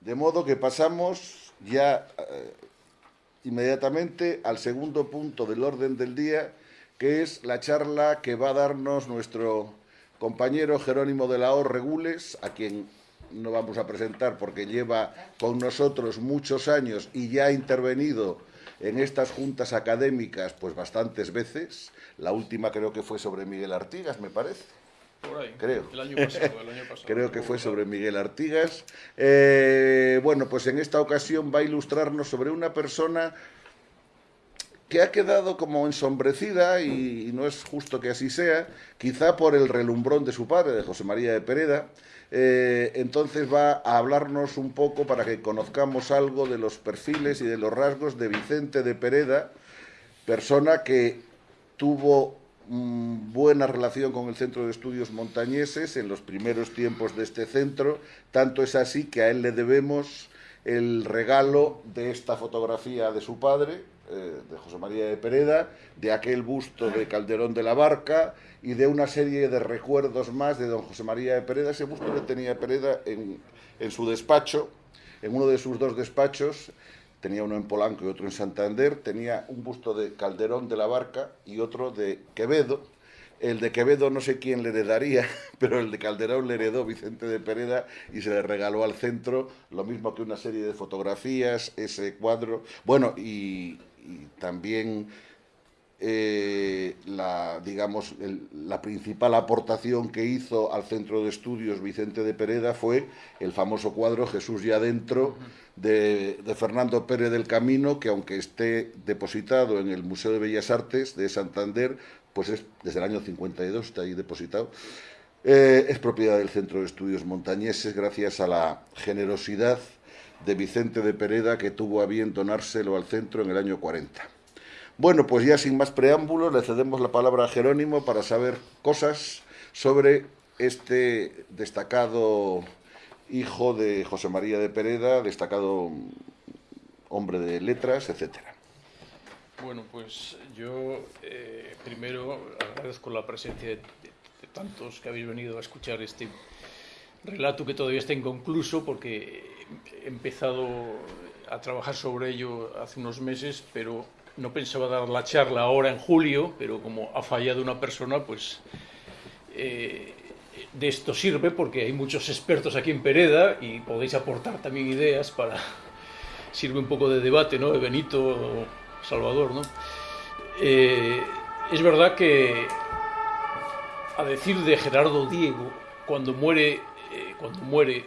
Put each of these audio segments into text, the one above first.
De modo que pasamos ya eh, inmediatamente al segundo punto del orden del día, que es la charla que va a darnos nuestro compañero Jerónimo de la O Regules, a quien no vamos a presentar porque lleva con nosotros muchos años y ya ha intervenido en estas juntas académicas pues bastantes veces. La última creo que fue sobre Miguel Artigas, me parece. Por ahí, Creo. El año pasado, el año pasado. Creo que fue sobre Miguel Artigas. Eh, bueno, pues en esta ocasión va a ilustrarnos sobre una persona que ha quedado como ensombrecida y, y no es justo que así sea, quizá por el relumbrón de su padre, de José María de Pereda. Eh, entonces va a hablarnos un poco para que conozcamos algo de los perfiles y de los rasgos de Vicente de Pereda, persona que tuvo mm, buena relación con el Centro de Estudios Montañeses en los primeros tiempos de este centro, tanto es así que a él le debemos el regalo de esta fotografía de su padre, eh, de José María de Pereda, de aquel busto de Calderón de la Barca y de una serie de recuerdos más de don José María de Pereda. Ese busto le tenía Pereda en, en su despacho, en uno de sus dos despachos, tenía uno en Polanco y otro en Santander, tenía un busto de Calderón de la Barca y otro de Quevedo. El de Quevedo no sé quién le heredaría, pero el de Calderón le heredó Vicente de Pereda y se le regaló al centro, lo mismo que una serie de fotografías, ese cuadro. Bueno, y, también eh, la, digamos, la principal aportación que hizo al centro de estudios Vicente de Pereda fue el famoso cuadro Jesús ya dentro de, Fernando Pérez del Camino, que aunque esté depositado en el Museo de Bellas Artes de Santander, pues es desde el año 52, está ahí depositado, eh, es propiedad del Centro de Estudios Montañeses gracias a la generosidad de Vicente de Pereda que tuvo a bien donárselo al centro en el año 40. Bueno, pues ya sin más preámbulos le cedemos la palabra a Jerónimo para saber cosas sobre este destacado hijo de José María de Pereda, destacado hombre de letras, etcétera. Bueno, pues yo eh, primero agradezco la presencia de, tantos que habéis venido a escuchar este relato que todavía está inconcluso porque he empezado a trabajar sobre ello hace unos meses, pero no pensaba dar la charla ahora en julio, pero como ha fallado una persona, pues eh, de esto sirve porque hay muchos expertos aquí en Pereda y podéis aportar también ideas para... sirve un poco de debate, ¿no? De Benito Salvador, ¿no? Eh, es verdad que a decir de Gerardo Diego, cuando muere, eh, cuando muere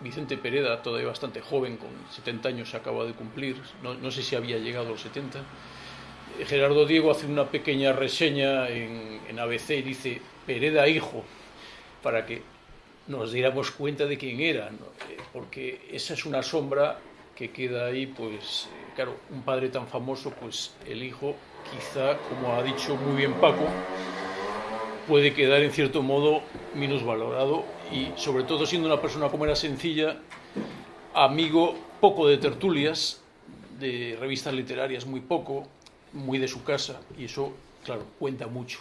Vicente Pereda, todavía bastante joven, con 70 años se acaba de cumplir, no, sé si había llegado a los 70. Gerardo Diego hace una pequeña reseña en, en, ABC y dice Pereda hijo, para que nos diéramos cuenta de quién era, ¿no? porque esa es una sombra que queda ahí, pues, claro, un padre tan famoso, pues el hijo, quizá, como ha dicho muy bien Paco, puede quedar en cierto modo menos valorado y sobre todo siendo una persona como era sencilla, amigo poco de tertulias, de revistas literarias muy poco, muy de su casa y eso, claro, cuenta mucho.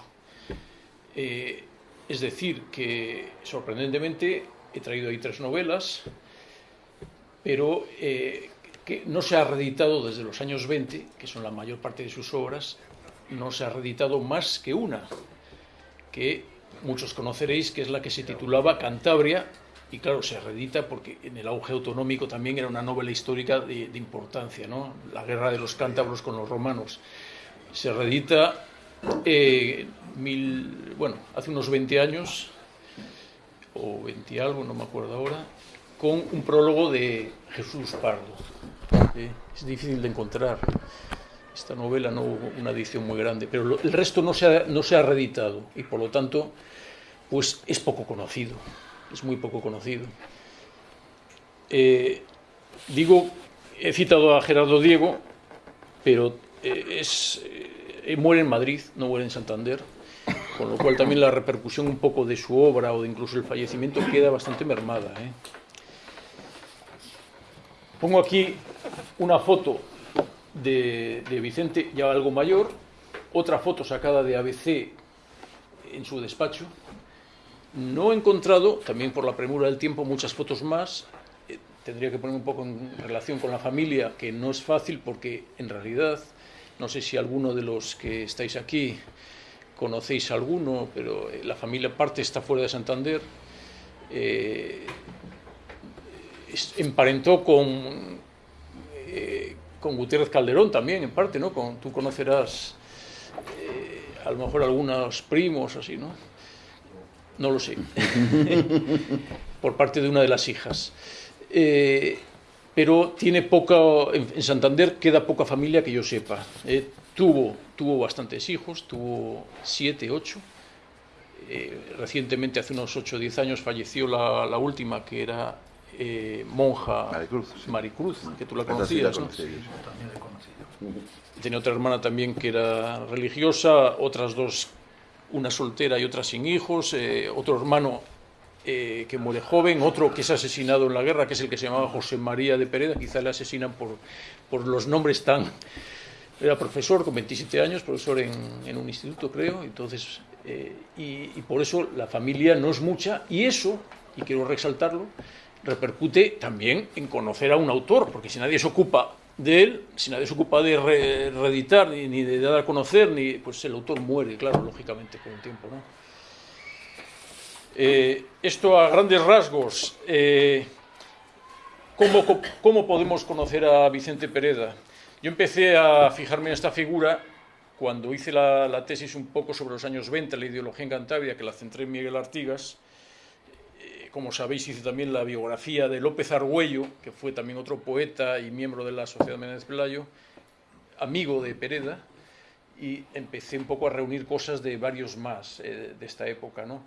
Eh, es decir, que sorprendentemente he traído ahí tres novelas, pero eh, que no se ha reeditado desde los años 20, que son la mayor parte de sus obras, no se ha reeditado más que una, que muchos conoceréis, que es la que se titulaba Cantabria, y claro, se reedita porque en el auge autonómico también era una novela histórica de, importancia, ¿no? La guerra de los cántabros con los romanos. Se reedita, eh, mil, bueno, hace unos 20 años, o 20 algo, no me acuerdo ahora, con un prólogo de Jesús Pardo. ¿eh? Es difícil de encontrar. Esta novela no hubo una edición muy grande, pero el resto no se, ha, no se ha reeditado y por lo tanto pues es poco conocido, es muy poco conocido. Eh, digo, he citado a Gerardo Diego, pero eh, es, muere en Madrid, no muere en Santander, con lo cual también la repercusión un poco de su obra o de incluso el fallecimiento queda bastante mermada. ¿eh? Pongo aquí una foto de, de, Vicente ya algo mayor, otra foto sacada de ABC en su despacho. No he encontrado, también por la premura del tiempo, muchas fotos más. tendría que poner un poco en relación con la familia, que no es fácil porque en realidad, no sé si alguno de los que estáis aquí conocéis alguno, pero eh, la familia parte está fuera de Santander. Eh, emparentó con, eh, con Gutiérrez Calderón también, en parte, ¿no? Con, tú conocerás a lo mejor algunos primos, así, ¿no? No lo sé. Por parte de una de las hijas. Pero tiene poca, en Santander queda poca familia que yo sepa. tuvo tuvo bastantes hijos, tuvo siete, ocho. Eh, recientemente, hace unos ocho o diez años, falleció la, última, que era eh, monja Maricruz, Maricruz, que tú la conocías, ¿no? Tenía otra hermana también que era religiosa, otras dos, una soltera y otra sin hijos, eh, otro hermano que muere joven, otro que es asesinado en la guerra, que es el que se llamaba José María de Pereda, quizá le asesinan por, por los nombres tan era profesor con 27 años, profesor en, un instituto, creo, entonces, eh, y, por eso la familia no es mucha, y eso, y quiero resaltarlo, repercute también en conocer a un autor, porque si nadie se ocupa de él, si nadie se ocupa de reeditar, ni, de dar a conocer, ni, pues el autor muere, claro, lógicamente, con el tiempo. ¿no? Eh, esto a grandes rasgos, eh, ¿cómo, ¿cómo podemos conocer a Vicente Pereda? Yo empecé a fijarme en esta figura cuando hice la, tesis un poco sobre los años 20, la ideología en Cantabria, que la centré en Miguel Artigas. Eh, como sabéis, hice también la biografía de López Argüello, que fue también otro poeta y miembro de la Sociedad Menéndez Pelayo, amigo de Pereda, y empecé un poco a reunir cosas de varios más de esta época. ¿no?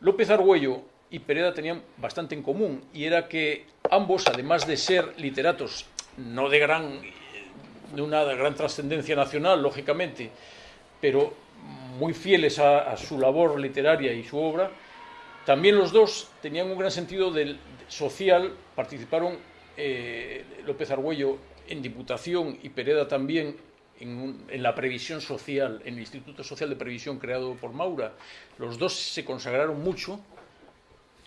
López Argüello y Pereda tenían bastante en común, y era que ambos, además de ser literatos no de gran de una gran trascendencia nacional, lógicamente, pero muy fieles a, su labor literaria y su obra, también los dos tenían un gran sentido del, social, participaron eh, López Argüello en Diputación y Pereda también en, la previsión social, en el Instituto Social de Previsión creado por Maura. Los dos se consagraron mucho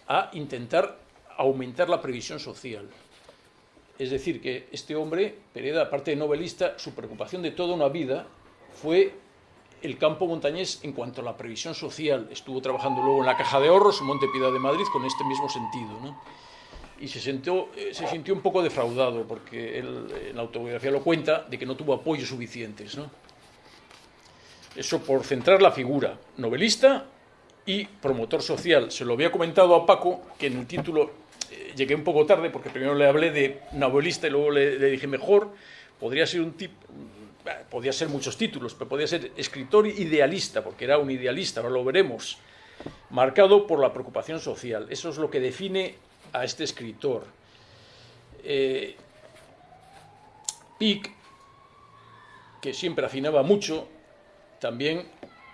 a intentar aumentar la previsión social. Es decir, que este hombre, Pereda, aparte de novelista, su preocupación de toda una vida fue el campo montañés en cuanto a la previsión social. Estuvo trabajando luego en la Caja de Ahorros, en Montepiedad de Madrid, con este mismo sentido. ¿no? Y se, sintió, eh, se sintió un poco defraudado, porque él en la autobiografía lo cuenta, de que no tuvo apoyos suficientes. Eso por centrar la figura, novelista y promotor social. Se lo había comentado a Paco, que en el título eh, llegué un poco tarde porque primero le hablé de novelista y luego le, dije mejor, podría ser un tipo, podía ser muchos títulos, pero podía ser escritor idealista, porque era un idealista, ahora lo veremos, marcado por la preocupación social. Eso es lo que define a este escritor. Eh, Pic, que siempre afinaba mucho, también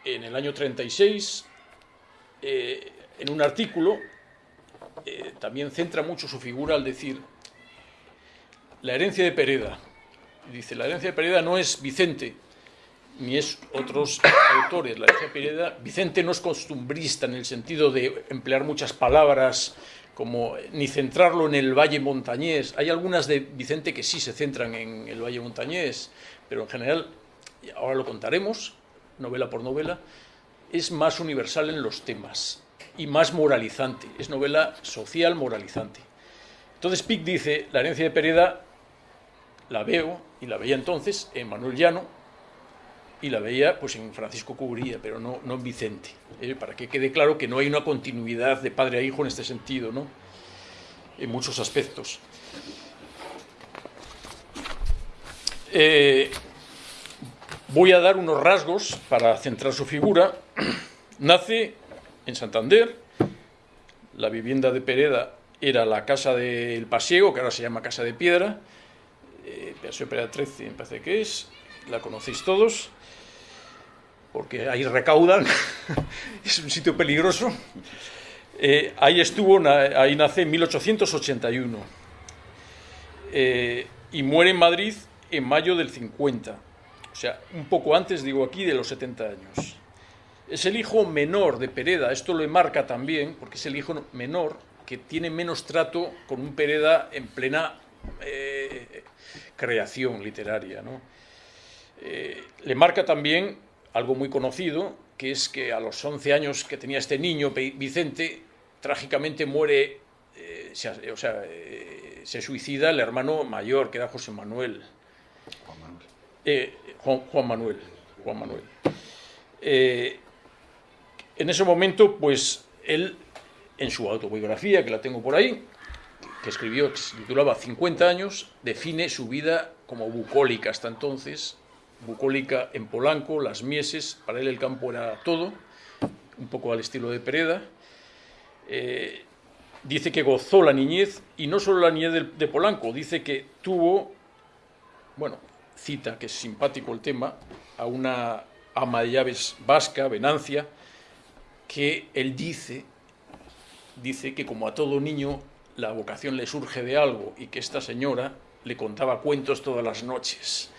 en el año 36, eh, en un artículo, eh, también centra mucho su figura al decir la herencia de Pereda. Dice, la herencia de Pereda no es Vicente, ni es otros autores. La herencia de Pereda, Vicente no es costumbrista en el sentido de emplear muchas palabras como ni centrarlo en el valle montañés. Hay algunas de Vicente que sí se centran en el valle montañés, pero en general, ahora lo contaremos, novela por novela, es más universal en los temas y más moralizante. Es novela social moralizante. Entonces Pic dice, la herencia de Pereda la veo, y la veía entonces, en Manuel Llano, y la veía pues en Francisco Cubría, pero no, no en Vicente. ¿eh? Para que quede claro que no hay una continuidad de padre a hijo en este sentido, ¿no? En muchos aspectos. Eh, voy a dar unos rasgos para centrar su figura. Nace en Santander. La vivienda de Pereda era la casa del Pasiego, que ahora se llama Casa de Piedra. Eh, Paseo Pereda 13, me parece que es. La conocéis todos, porque ahí recaudan. es un sitio peligroso. Eh, ahí estuvo, ahí nace en 1881. Eh, y muere en Madrid en mayo del 50. O sea, un poco antes, digo aquí, de los 70 años. Es el hijo menor de Pereda, esto lo marca también, porque es el hijo menor, que tiene menos trato con un Pereda en plena eh, creación literaria. Eh, le marca también algo muy conocido, que es que a los 11 años que tenía este niño, Vicente, trágicamente muere, eh, se, o sea, se suicida el hermano mayor, que era José Manuel. Juan Manuel. Juan, Manuel. Juan Manuel. en ese momento, pues él, en su autobiografía, que la tengo por ahí, que escribió, que se titulaba 50 años, define su vida como bucólica hasta entonces, bucólica en Polanco, las mieses, para él el campo era todo, un poco al estilo de Pereda. Eh, dice que gozó la niñez, y no solo la niñez de, Polanco, dice que tuvo, bueno, cita, que es simpático el tema, a una ama de llaves vasca, Venancia, que él dice, dice que como a todo niño la vocación le surge de algo y que esta señora le contaba cuentos todas las noches.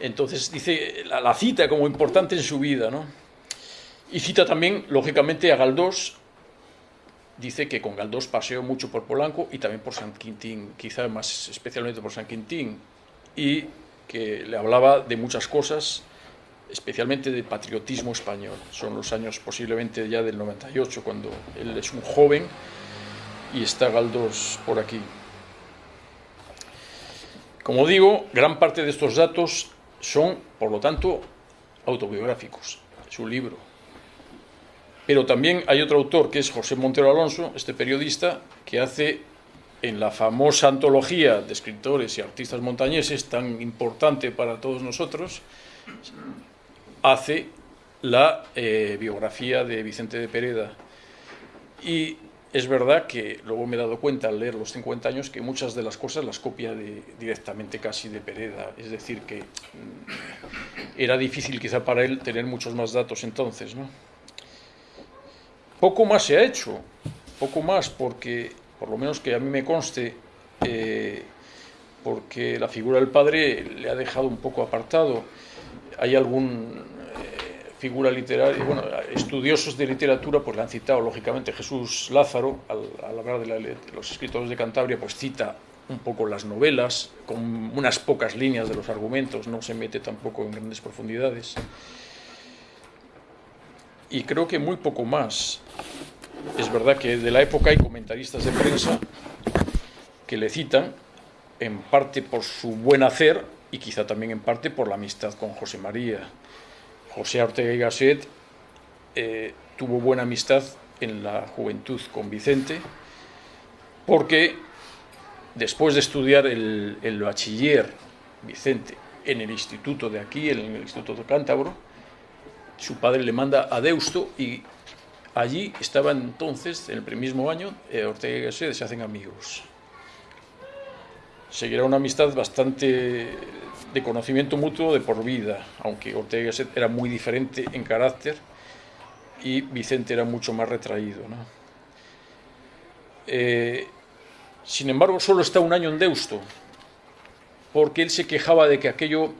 Entonces dice la, cita como importante en su vida, ¿no? Y cita también, lógicamente, a Galdós. Dice que con Galdós paseó mucho por Polanco y también por San Quintín, quizá más especialmente por San Quintín, y que le hablaba de muchas cosas, especialmente de patriotismo español. Son los años posiblemente ya del 98, cuando él es un joven y está Galdós por aquí. Como digo, gran parte de estos datos son, por lo tanto, autobiográficos, su libro. Pero también hay otro autor, que es José Montero Alonso, este periodista, que hace en la famosa antología de escritores y artistas montañeses, tan importante para todos nosotros, hace la eh, biografía de Vicente de Pereda. Y es verdad que luego me he dado cuenta al leer los 50 años que muchas de las cosas las copia directamente casi de Pereda. Es decir, que mm, era difícil quizá para él tener muchos más datos entonces. ¿no? Poco más se ha hecho, poco más porque, por lo menos que a mí me conste, eh, porque la figura del padre le ha dejado un poco apartado. Hay algún figura literaria, bueno, estudiosos de literatura pues le han citado, lógicamente, Jesús Lázaro, al, hablar de, los escritores de Cantabria, pues cita un poco las novelas, con unas pocas líneas de los argumentos, no se mete tampoco en grandes profundidades. Y creo que muy poco más. Es verdad que de la época hay comentaristas de prensa que le citan, en parte por su buen hacer y quizá también en parte por la amistad con José María. José Ortega y Gasset eh, tuvo buena amistad en la juventud con Vicente, porque después de estudiar el, bachiller Vicente en el instituto de aquí, en el Instituto de Cántabro, su padre le manda a Deusto y allí estaban entonces, en el mismo año, eh, Ortega y Gasset se hacen amigos. Seguirá una amistad bastante de conocimiento mutuo de por vida, aunque Ortega era muy diferente en carácter y Vicente era mucho más retraído. Eh, sin embargo, solo está un año en Deusto, porque él se quejaba de que aquello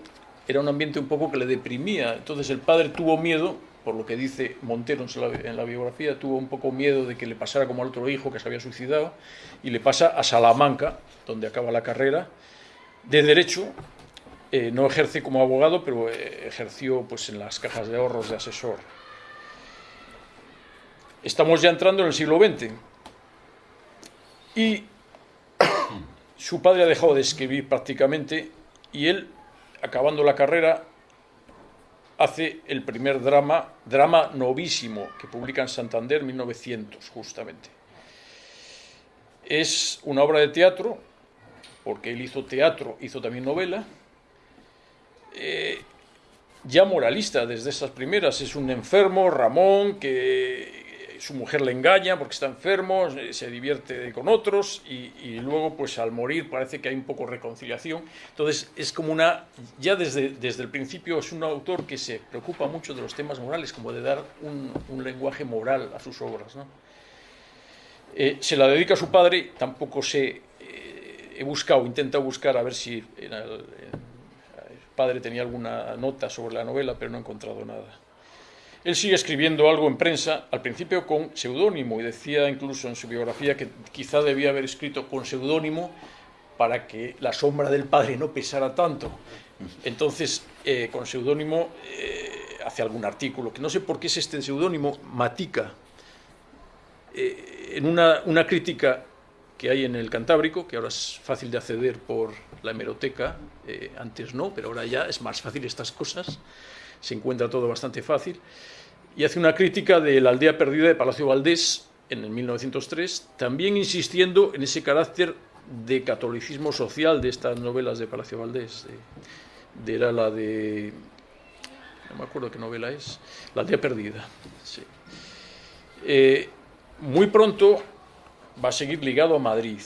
era un ambiente un poco que le deprimía. Entonces el padre tuvo miedo, por lo que dice Montero en la biografía, tuvo un poco miedo de que le pasara como al otro hijo que se había suicidado, y le pasa a Salamanca, donde acaba la carrera, de Derecho, eh, no ejerce como abogado, pero eh, ejerció pues, en las cajas de ahorros de asesor. Estamos ya entrando en el siglo XX y su padre ha dejado de escribir prácticamente y él, acabando la carrera, hace el primer drama, drama novísimo, que publica en Santander en 1900, justamente. Es una obra de teatro, porque él hizo teatro, hizo también novela, eh, ya moralista desde esas primeras. Es un enfermo, Ramón, que su mujer le engaña porque está enfermo, se divierte con otros y, luego pues al morir parece que hay un poco reconciliación. Entonces es como una, ya desde, desde el principio es un autor que se preocupa mucho de los temas morales, como de dar un, lenguaje moral a sus obras. Eh, se la dedica a su padre, tampoco sé, eh, he buscado, intentado buscar a ver si padre tenía alguna nota sobre la novela, pero no he encontrado nada. Él sigue escribiendo algo en prensa, al principio con seudónimo, y decía incluso en su biografía que quizá debía haber escrito con seudónimo para que la sombra del padre no pesara tanto. Entonces, eh, con seudónimo eh, hace algún artículo, que no sé por qué es este seudónimo, Matica, eh, en una, una, crítica que hay en el Cantábrico, que ahora es fácil de acceder por la hemeroteca, antes no, pero ahora ya es más fácil estas cosas, se encuentra todo bastante fácil, y hace una crítica de la aldea perdida de Palacio Valdés en el 1903, también insistiendo en ese carácter de catolicismo social de estas novelas de Palacio Valdés. De, era la de. No me acuerdo qué novela es. La aldea perdida. Eh, muy pronto va a seguir ligado a Madrid.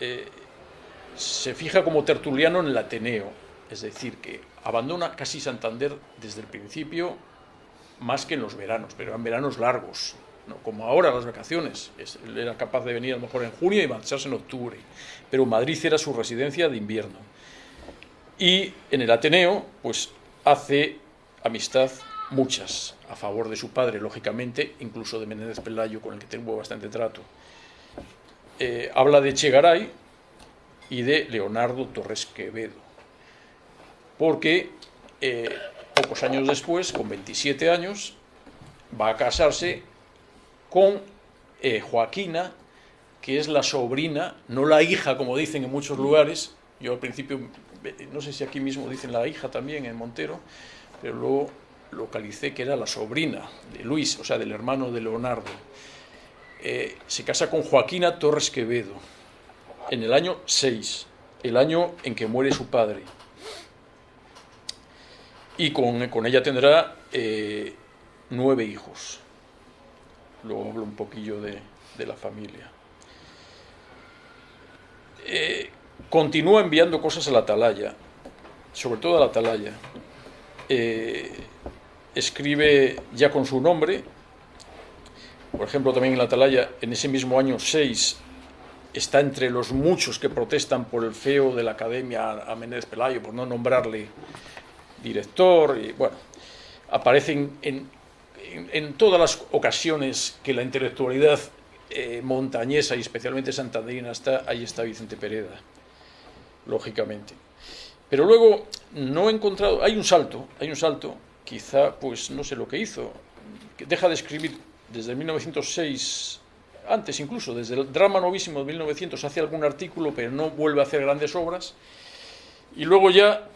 Eh, se fija como tertuliano en el Ateneo, es decir, que abandona casi Santander desde el principio, más que en los veranos, pero en veranos largos, como ahora las vacaciones. Él era capaz de venir a lo mejor en junio y marcharse en octubre, pero Madrid era su residencia de invierno. Y en el Ateneo, pues hace amistad muchas, a favor de su padre, lógicamente, incluso de Menéndez Pelayo, con el que tengo bastante trato. Eh, habla de Chegaray y de Leonardo Torres Quevedo, porque eh, pocos años después, con 27 años, va a casarse con eh, Joaquina, que es la sobrina, no la hija, como dicen en muchos lugares. Yo al principio, no sé si aquí mismo dicen la hija también en Montero, pero luego localicé que era la sobrina de Luis, o sea, del hermano de Leonardo. Eh, se casa con Joaquina Torres Quevedo en el año 6, el año en que muere su padre. Y con, con ella tendrá eh, nueve hijos. Luego hablo un poquillo de, la familia. Eh, continúa enviando cosas a la atalaya, sobre todo a la atalaya. Escribe ya con su nombre, por ejemplo, también en la atalaya, en ese mismo año 6, está entre los muchos que protestan por el feo de la academia a Menéndez Pelayo, por no nombrarle director, y bueno, aparecen en en, todas las ocasiones que la intelectualidad eh, montañesa y especialmente santandrina está, ahí está Vicente Pereda, lógicamente. Pero luego no he encontrado, hay un salto, hay un salto, quizá pues no sé lo que hizo, que deja de escribir desde 1906, antes incluso, desde el drama novísimo de 1900 hace algún artículo, pero no vuelve a hacer grandes obras, y luego ya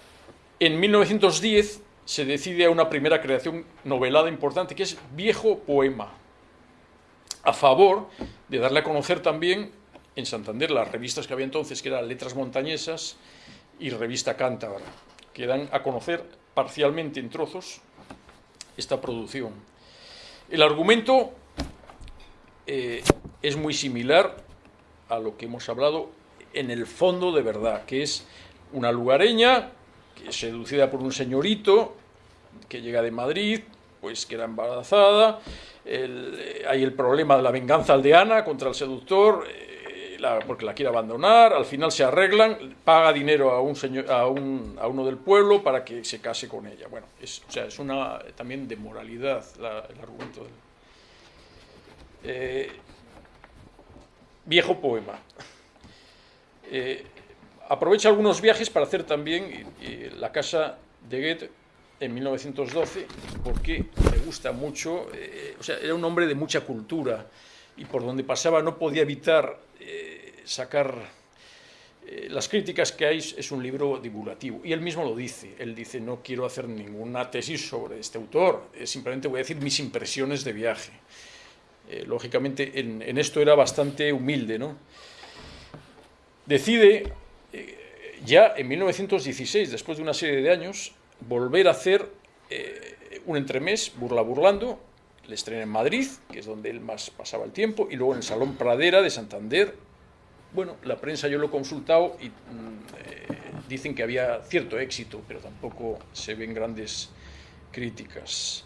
en 1910 se decide a una primera creación novelada importante, que es Viejo Poema, a favor de darle a conocer también en Santander las revistas que había entonces, que eran Letras Montañesas y Revista Cántabra, que dan a conocer parcialmente en trozos esta producción. El argumento eh, es muy similar a lo que hemos hablado en el fondo de verdad, que es una lugareña que es seducida por un señorito que llega de Madrid, pues queda embarazada, eh, hay el problema de la venganza aldeana contra el seductor, eh, porque la quiere abandonar, al final se arreglan, paga dinero a un señor, a, un, a uno del pueblo para que se case con ella. Bueno, es, o sea, es una también de moralidad el argumento eh, viejo poema. aprovecha algunos viajes para hacer también la casa de Goethe en 1912 porque le gusta mucho, eh, o sea, era un hombre de mucha cultura y por donde pasaba no podía evitar eh, sacar eh, las críticas que hay, es un libro divulgativo. Y él mismo lo dice, él dice, no quiero hacer ninguna tesis sobre este autor, simplemente voy a decir mis impresiones de viaje. lógicamente en, esto era bastante humilde, ¿no? Decide ya en 1916, después de una serie de años, volver a hacer eh, un entremés, Burla Burlando, le estrena en Madrid, que es donde él más pasaba el tiempo, y luego en el Salón Pradera de Santander. Bueno, la prensa yo lo he consultado y mm, eh, dicen que había cierto éxito, pero tampoco se ven grandes críticas.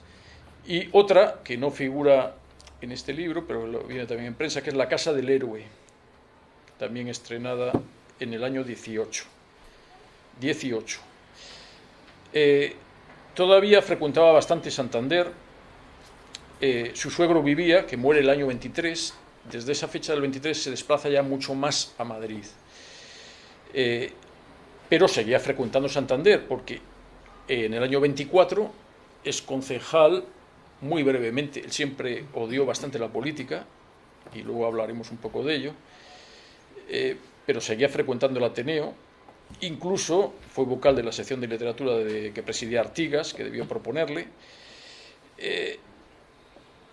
Y otra que no figura en este libro, pero lo viene también en prensa, que es La Casa del Héroe, también estrenada en el año 18. 18. Eh, todavía frecuentaba bastante Santander eh, su suegro vivía, que muere el año 23, desde esa fecha del 23 se desplaza ya mucho más a Madrid. Eh, pero seguía frecuentando Santander, porque en el año 24 es concejal, muy brevemente, él siempre odió bastante la política, y luego hablaremos un poco de ello, eh, pero seguía frecuentando el Ateneo, incluso fue vocal de la sección de literatura de, que presidía Artigas, que debió proponerle, eh,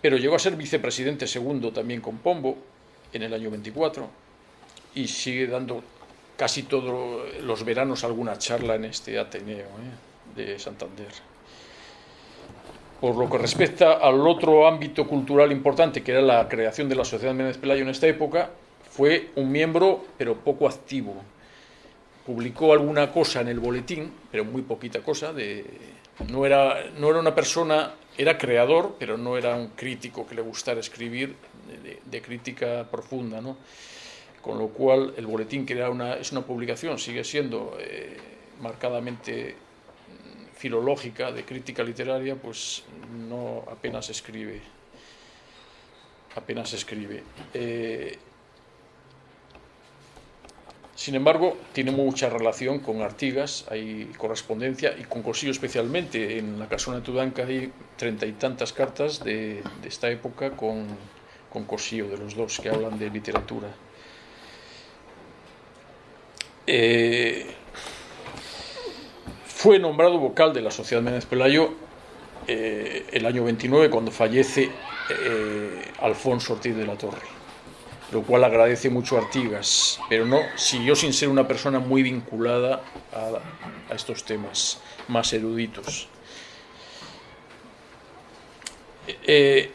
pero llegó a ser vicepresidente segundo también con Pombo en el año 24 y sigue dando casi todos los veranos alguna charla en este Ateneo eh, de Santander. Por lo que respecta al otro ámbito cultural importante, que era la creación de la Sociedad Méndez Pelayo en esta época, fue un miembro, pero poco activo. Publicó alguna cosa en el boletín, pero muy poquita cosa. De, no, era, no era una persona, era creador, pero no era un crítico que le gustara escribir de, crítica profunda. ¿no? Con lo cual, el boletín, que era una, es una publicación, sigue siendo eh, marcadamente filológica, de crítica literaria, pues no apenas escribe. Apenas escribe. Eh, sin embargo, tiene mucha relación con Artigas, hay correspondencia, y con Cosillo especialmente. En la casona de Tudanca hay treinta y tantas cartas de, esta época con, con de los dos que hablan de literatura. Eh, fue nombrado vocal de la Sociedad Méndez Pelayo eh, el año 29 cuando fallece eh, Alfonso Ortiz de la Torre, lo cual agradece mucho a Artigas, pero no siguió sin ser una persona muy vinculada a, estos temas más eruditos. Eh,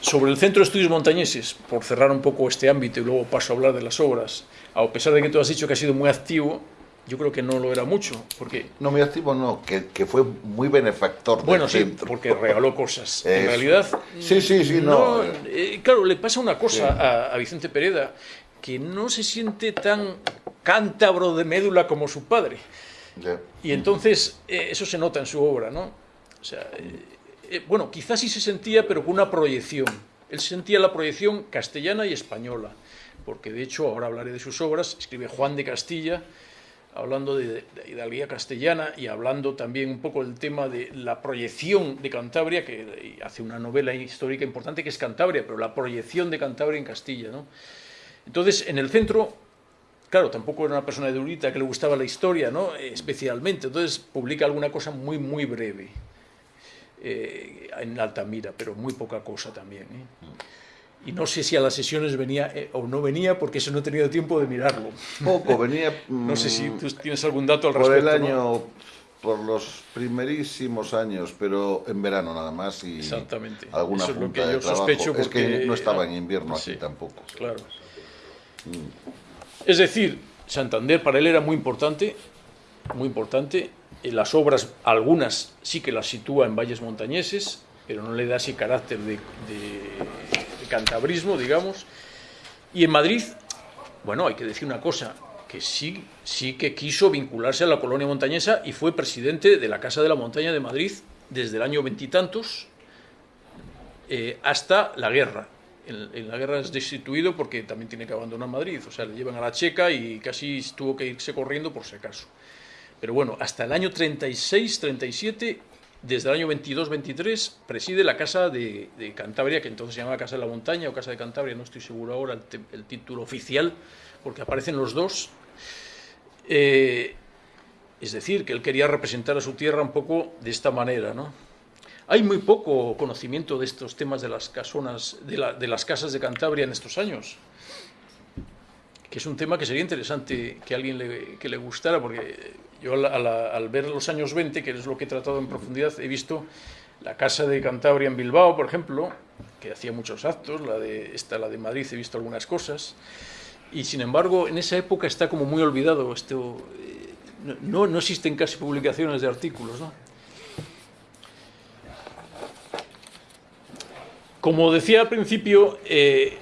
sobre el Centro de Estudios Montañeses, por cerrar un poco este ámbito y luego paso a hablar de las obras, a pesar de que tú has dicho que ha sido muy activo, yo creo que no lo era mucho, porque... No, muy activo no, que, que fue muy benefactor Bueno, sí, porque regaló cosas. En realidad... Sí, sí, sí, no... Eh, claro, le pasa una cosa a, Vicente Pereda, que no se siente tan cántabro de médula como su padre. Y entonces eh, eso se nota en su obra, ¿no? O sea, eh, bueno, quizás sí se sentía, pero con una proyección. Él sentía la proyección castellana y española, porque de hecho, ahora hablaré de sus obras, escribe Juan de Castilla, hablando de, hidalguía castellana y hablando también un poco del tema de la proyección de Cantabria, que hace una novela histórica importante que es Cantabria, pero la proyección de Cantabria en Castilla. ¿no? Entonces, en el centro, claro, tampoco era una persona edulita que le gustaba la historia, ¿no? especialmente, entonces publica alguna cosa muy, muy breve. Eh, en Altamira, pero muy poca cosa también. ¿eh? Y no sé si a las sesiones venía eh, o no venía porque eso no he tenido tiempo de mirarlo. Poco, venía... no sé si tú tienes algún dato al respecto. Por el año, por los primerísimos años, pero en verano nada más y Exactamente. alguna eso es lo que yo Sospecho Es que no estaba en invierno aquí tampoco. Claro. Es decir, Santander para él era muy importante, muy importante. En las obras, algunas sí que las sitúa en valles montañeses, pero no le da ese carácter de cantabrismo, digamos. Y en Madrid, bueno, hay que decir una cosa, que sí, sí que quiso vincularse a la colonia montañesa y fue presidente de la Casa de la Montaña de Madrid desde el año veintitantos eh, hasta la guerra. En, la guerra es destituido porque también tiene que abandonar Madrid, o sea, le llevan a la Checa y casi tuvo que irse corriendo por si acaso. Pero bueno, hasta el año 36, 37 desde el año 22-23 preside la Casa de, Cantabria, que entonces se llamaba Casa de la Montaña o Casa de Cantabria, no estoy seguro ahora el, título oficial, porque aparecen los dos. Eh, es decir, que él quería representar a su tierra un poco de esta manera, ¿no? Hay muy poco conocimiento de estos temas de las, casonas, de, las casas de Cantabria en estos años, que es un tema que sería interesante que alguien que le gustara, porque yo al, ver los años 20, que es lo que he tratado en profundidad, he visto la Casa de Cantabria en Bilbao, por ejemplo, que hacía muchos actos, la de, esta, la de Madrid, he visto algunas cosas, y sin embargo en esa época está como muy olvidado, esto, eh, no, no existen casi publicaciones de artículos. ¿no? Como decía al principio, eh,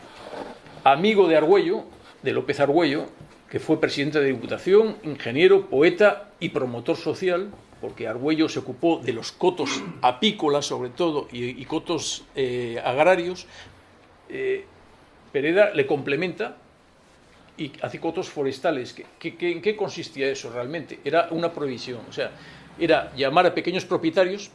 amigo de Argüello, de López Argüello, que fue presidente de Diputación, ingeniero, poeta y promotor social, porque Argüello se ocupó de los cotos apícolas sobre todo y, cotos eh, agrarios, eh, Pereda le complementa y hace cotos forestales. ¿En qué consistía eso realmente? Era una provisión, o sea, era llamar a pequeños propietarios,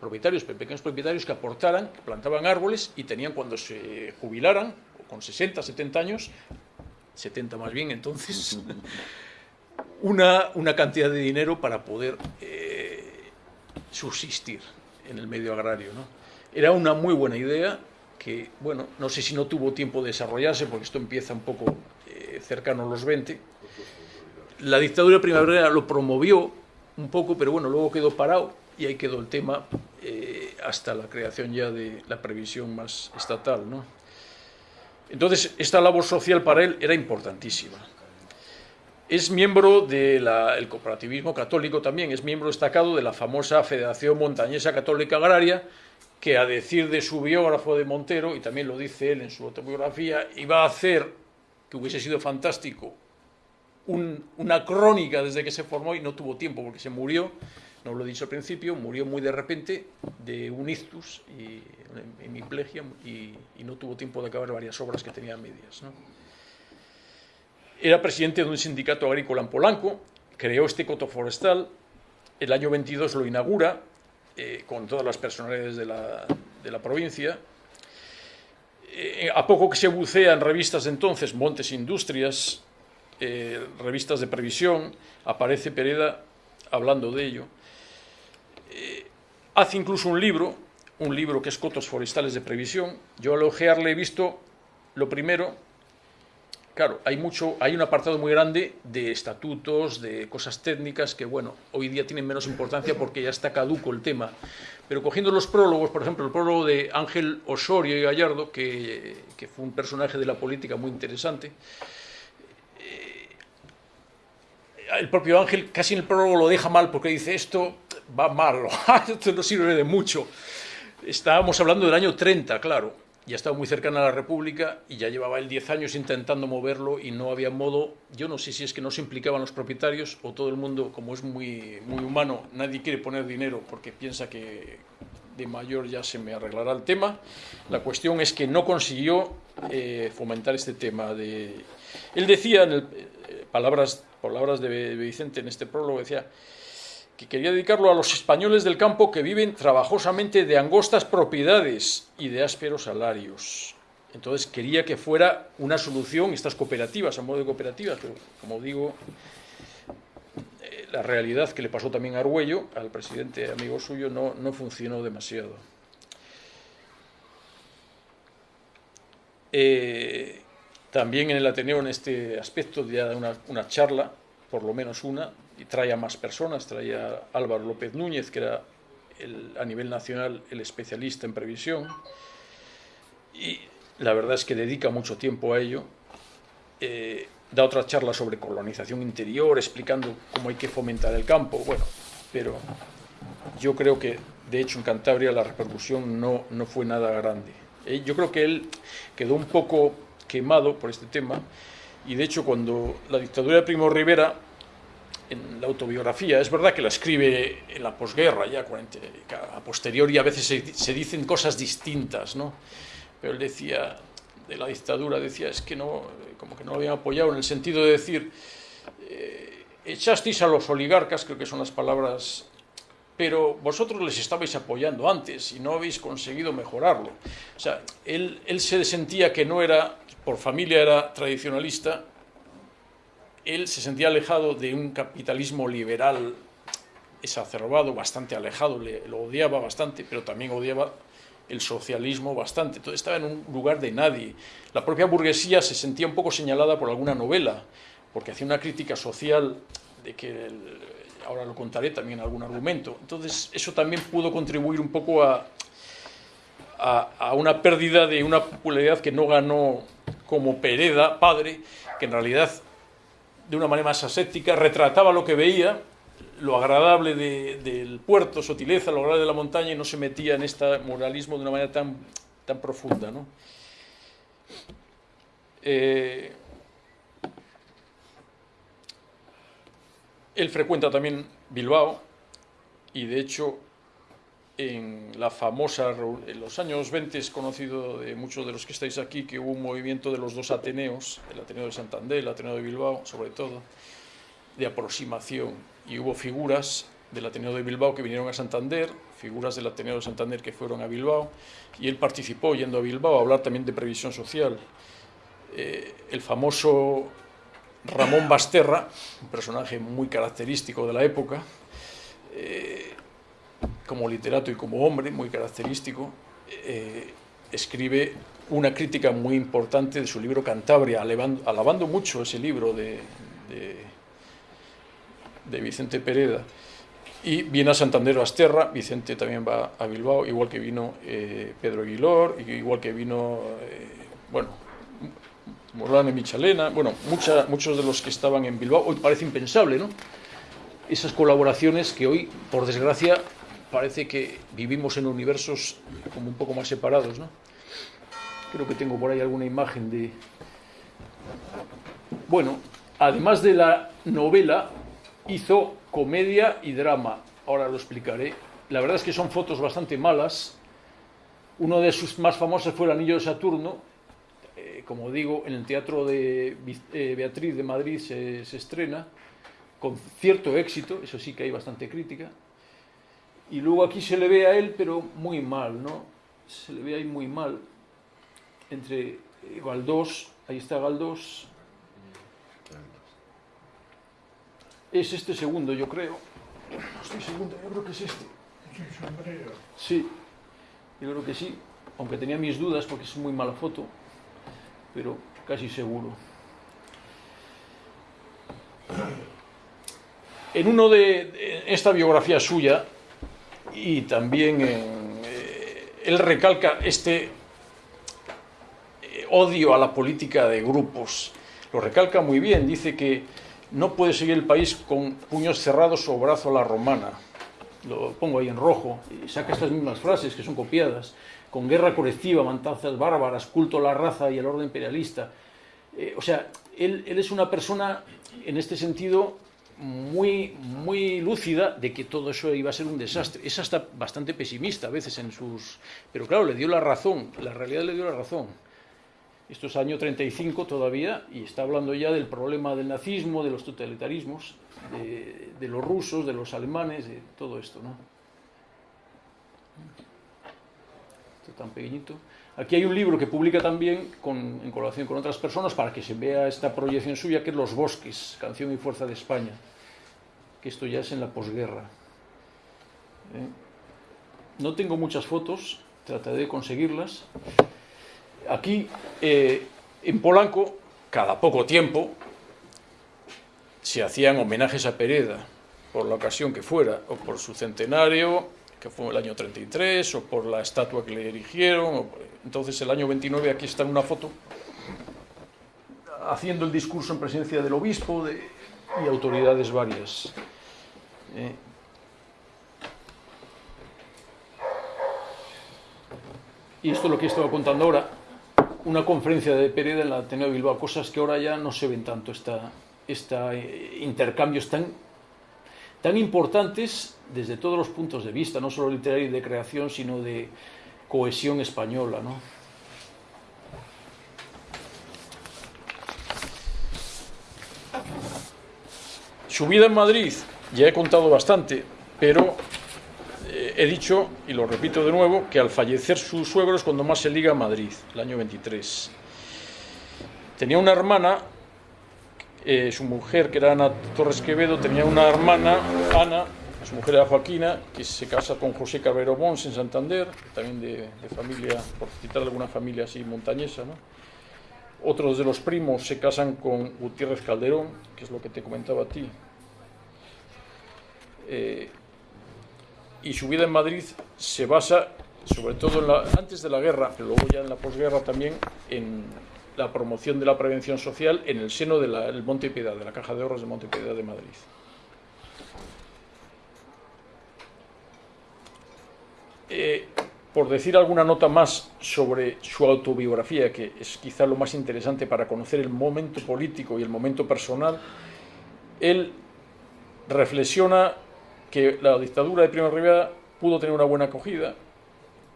propietarios, pequeños propietarios que aportaran, que plantaban árboles y tenían cuando se jubilaran, con 60, 70 años, 70 más bien entonces, una, una cantidad de dinero para poder eh, subsistir en el medio agrario. ¿no? Era una muy buena idea que, bueno, no sé si no tuvo tiempo de desarrollarse, porque esto empieza un poco eh, cercano a los 20. La dictadura primavera lo promovió un poco, pero bueno, luego quedó parado y ahí quedó el tema eh, hasta la creación ya de la previsión más estatal. ¿no? Entonces, esta labor social para él era importantísima. Es miembro del cooperativismo católico también, es miembro destacado de la famosa Federación Montañesa Católica Agraria, que a decir de su biógrafo de Montero, y también lo dice él en su autobiografía, iba a hacer, que hubiese sido fantástico, una crónica desde que se formó y no tuvo tiempo porque se murió, no lo he dicho al principio, murió muy de repente de un ictus y hemiplegia y, y no tuvo tiempo de acabar varias obras que tenía medias. Era presidente de un sindicato agrícola en Polanco, creó este coto forestal, el año 22 lo inaugura eh, con todas las personalidades de la, de la provincia. Eh, a poco que se bucea en revistas de entonces, Montes Industrias, eh, revistas de previsión, aparece Pereda hablando de ello. Hace incluso un libro, un libro que es Cotos Forestales de Previsión. Yo al ojearle he visto, lo primero, Claro, hay mucho, hay un apartado muy grande de estatutos, de cosas técnicas que, bueno, hoy día tienen menos importancia porque ya está caduco el tema. Pero cogiendo los prólogos, por ejemplo, el prólogo de Ángel Osorio y Gallardo, que, fue un personaje de la política muy interesante, eh, el propio Ángel casi en el prólogo lo deja mal porque dice esto va mal, esto no sirve de mucho. Estábamos hablando del año 30, claro ya estaba muy cercana a la República y ya llevaba él 10 años intentando moverlo y no había modo, yo no sé si es que no se implicaban los propietarios o todo el mundo, como es muy, muy humano, nadie quiere poner dinero porque piensa que de mayor ya se me arreglará el tema. La cuestión es que no consiguió eh, fomentar este tema. De... Él decía, en el, eh, palabras, palabras de Vicente en este prólogo, decía, que quería dedicarlo a los españoles del campo que viven trabajosamente de angostas propiedades y de ásperos salarios. Entonces quería que fuera una solución estas cooperativas, a modo de cooperativas, pero como digo, eh, la realidad que le pasó también a Argüello, al presidente amigo suyo, no, no funcionó demasiado. Eh, también en el Ateneo, en este aspecto, ya una, una charla, por lo menos una, y trae a más personas, trae a Álvaro López Núñez, que era a nivel nacional el especialista en previsión, y la verdad es que dedica mucho tiempo a ello. Eh, da otra charla sobre colonización interior, explicando cómo hay que fomentar el campo, bueno, pero yo creo que de hecho en Cantabria la repercusión no, no fue nada grande. Eh, yo creo que él quedó un poco quemado por este tema y de hecho cuando la dictadura de Primo Rivera en la autobiografía. Es verdad que la escribe en la posguerra, ya a posteriori a veces se, dicen cosas distintas, ¿no? Pero él decía, de la dictadura, decía, es que no, como que no lo habían apoyado en el sentido de decir, eh, echasteis a los oligarcas, creo que son las palabras, pero vosotros les estabais apoyando antes y no habéis conseguido mejorarlo. O sea, él, él se sentía que no era, por familia era tradicionalista, él se sentía alejado de un capitalismo liberal exacerbado, bastante alejado, le, lo odiaba bastante, pero también odiaba el socialismo bastante. Entonces estaba en un lugar de nadie. La propia burguesía se sentía un poco señalada por alguna novela, porque hacía una crítica social de que, ahora lo contaré también algún argumento. Entonces eso también pudo contribuir un poco a, a, a una pérdida de una popularidad que no ganó como Pereda, padre, que en realidad de una manera más aséptica, retrataba lo que veía, lo agradable del puerto, sutileza, lo agradable de la montaña y no se metía en este moralismo de una manera tan, tan profunda. ¿no? Eh, él frecuenta también Bilbao y de hecho en la famosa, en los años 20 es conocido de muchos de los que estáis aquí que hubo un movimiento de los dos Ateneos, el Ateneo de Santander, el Ateneo de Bilbao, sobre todo, de aproximación. Y hubo figuras del Ateneo de Bilbao que vinieron a Santander, figuras del Ateneo de Santander que fueron a Bilbao, y él participó yendo a Bilbao a hablar también de previsión social. Eh, el famoso Ramón Basterra, un personaje muy característico de la época, eh, como literato y como hombre, muy característico, eh, escribe una crítica muy importante de su libro Cantabria, alabando, mucho ese libro de, de, Vicente Pereda. Y viene a Santander Basterra, Vicente también va a Bilbao, igual que vino eh, Pedro Aguilor, igual que vino, eh, bueno, Morlane Michalena, bueno, muchos de los que estaban en Bilbao, hoy parece impensable, ¿no? Esas colaboraciones que hoy, por desgracia, parece que vivimos en universos como un poco más separados, ¿no? Creo que tengo por ahí alguna imagen de... Bueno, además de la novela, hizo comedia y drama. Ahora lo explicaré. La verdad es que son fotos bastante malas. Uno de sus más famosos fue El Anillo de Saturno. Eh, como digo, en el Teatro de eh, Beatriz de Madrid se estrena con cierto éxito, eso sí que hay bastante crítica. Y luego aquí se le ve a él, pero muy mal, ¿no? Se le ve ahí muy mal. Entre eh, Galdós, ahí está Galdós. Es este segundo, yo creo. No estoy segundo, yo creo que es este. Sí, yo creo que sí. Aunque tenía mis dudas porque es muy mala foto, pero casi seguro. En uno de esta biografía suya, y también eh, él recalca este eh, odio a la política de grupos. Lo recalca muy bien, dice que no puede seguir el país con puños cerrados o brazo a la romana. Lo pongo ahí en rojo, y saca estas mismas frases que son copiadas. Con guerra colectiva, mantanzas bárbaras, culto a la raza y al orden imperialista. Eh, o sea, él, él es una persona, en este sentido, muy, muy lúcida de que todo eso iba a ser un desastre. Es hasta bastante pesimista a veces en sus... Pero claro, le dio la razón, la realidad le dio la razón. Esto es año 35 todavía y está hablando ya del problema del nazismo, de los totalitarismos, de, los rusos, de los alemanes, de todo esto, ¿no? Pequeñito. Aquí hay un libro que publica también en colaboración con otras personas para que se vea esta proyección suya, que es Los Bosques, Canción y Fuerza de España, que esto ya es en la posguerra. ¿eh? No tengo muchas fotos, trataré de conseguirlas. Aquí, eh, en Polanco, cada poco tiempo, se hacían homenajes a Pereda, por la ocasión que fuera, o por su centenario, que fue el año 33, o por la estatua que le erigieron. Entonces, el año 29, aquí está en una foto, haciendo el discurso en presencia del obispo y autoridades varias. Eh, y esto es lo que estaba contando ahora, una conferencia de Pereda en la Ateneo de Bilbao, cosas que ahora ya no se ven tanto, esta, esta eh, intercambios tan importantes desde todos los puntos de vista, no solo literario y de creación, sino de cohesión española. ¿no? Su vida en Madrid, ya he contado bastante, pero eh, he dicho, y lo repito de nuevo, que al fallecer su suegro es cuando más se liga a Madrid, el año 23. Tenía una hermana eh, su mujer, que era Ana Torres Quevedo, tenía una hermana, Ana, su mujer era Joaquina, que se casa con José Cabrero Bons en Santander, también de, familia, por citar alguna familia así montañesa. ¿no? Otros de los primos se casan con Gutiérrez Calderón, que es lo que te comentaba a ti. Eh, y su vida en Madrid se basa, sobre todo en la, antes de la guerra, pero luego ya en la posguerra también, en, la promoción de la prevención social en el seno del Monte Piedad, de la Caja de Ahorros de Monte Piedad de Madrid. Eh, por decir alguna nota más sobre su autobiografía, que es quizá lo más interesante para conocer el momento político y el momento personal, él reflexiona que la dictadura de Primo de Rivera pudo tener una buena acogida,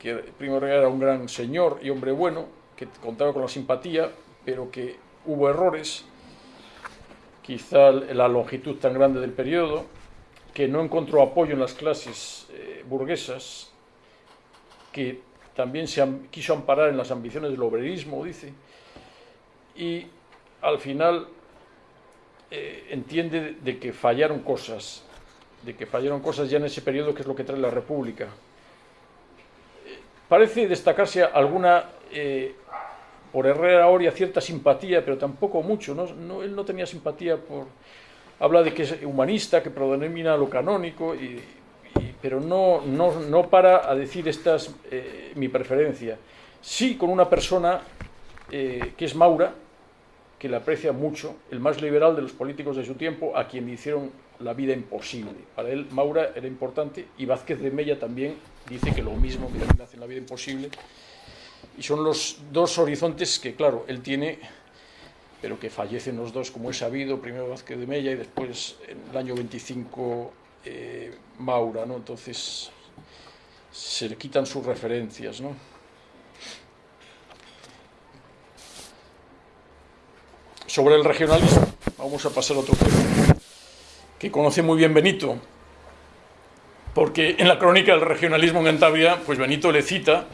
que Primo de Rivera era un gran señor y hombre bueno, que contaba con la simpatía, pero que hubo errores, quizá la longitud tan grande del periodo, que no encontró apoyo en las clases eh, burguesas, que también se quiso amparar en las ambiciones del obrerismo, dice, y al final eh, entiende de que fallaron cosas, de que fallaron cosas ya en ese periodo que es lo que trae la República. Eh, parece destacarse alguna, eh, por Herrera Oria, cierta simpatía, pero tampoco mucho, ¿no? él no tenía simpatía por... Habla de que es humanista, que predomina lo canónico, y, pero no, no, no, para a decir esta es mi preferencia. Sí con una persona que es Maura, que le aprecia mucho, el más liberal de los políticos de su tiempo, a quien le hicieron la vida imposible. Para él Maura era importante y Vázquez de Mella también dice que lo mismo, que también hacen la vida imposible. Y son los dos horizontes que, claro, él tiene, pero que fallecen los dos, como es sabido, primero Vázquez de Mella y después en el año 25 eh, Maura, ¿no? Entonces se le quitan sus referencias, ¿no? sobre el regionalismo. Vamos a pasar a otro tema, que conoce muy bien Benito, porque en la crónica del regionalismo en Cantabria, pues Benito le cita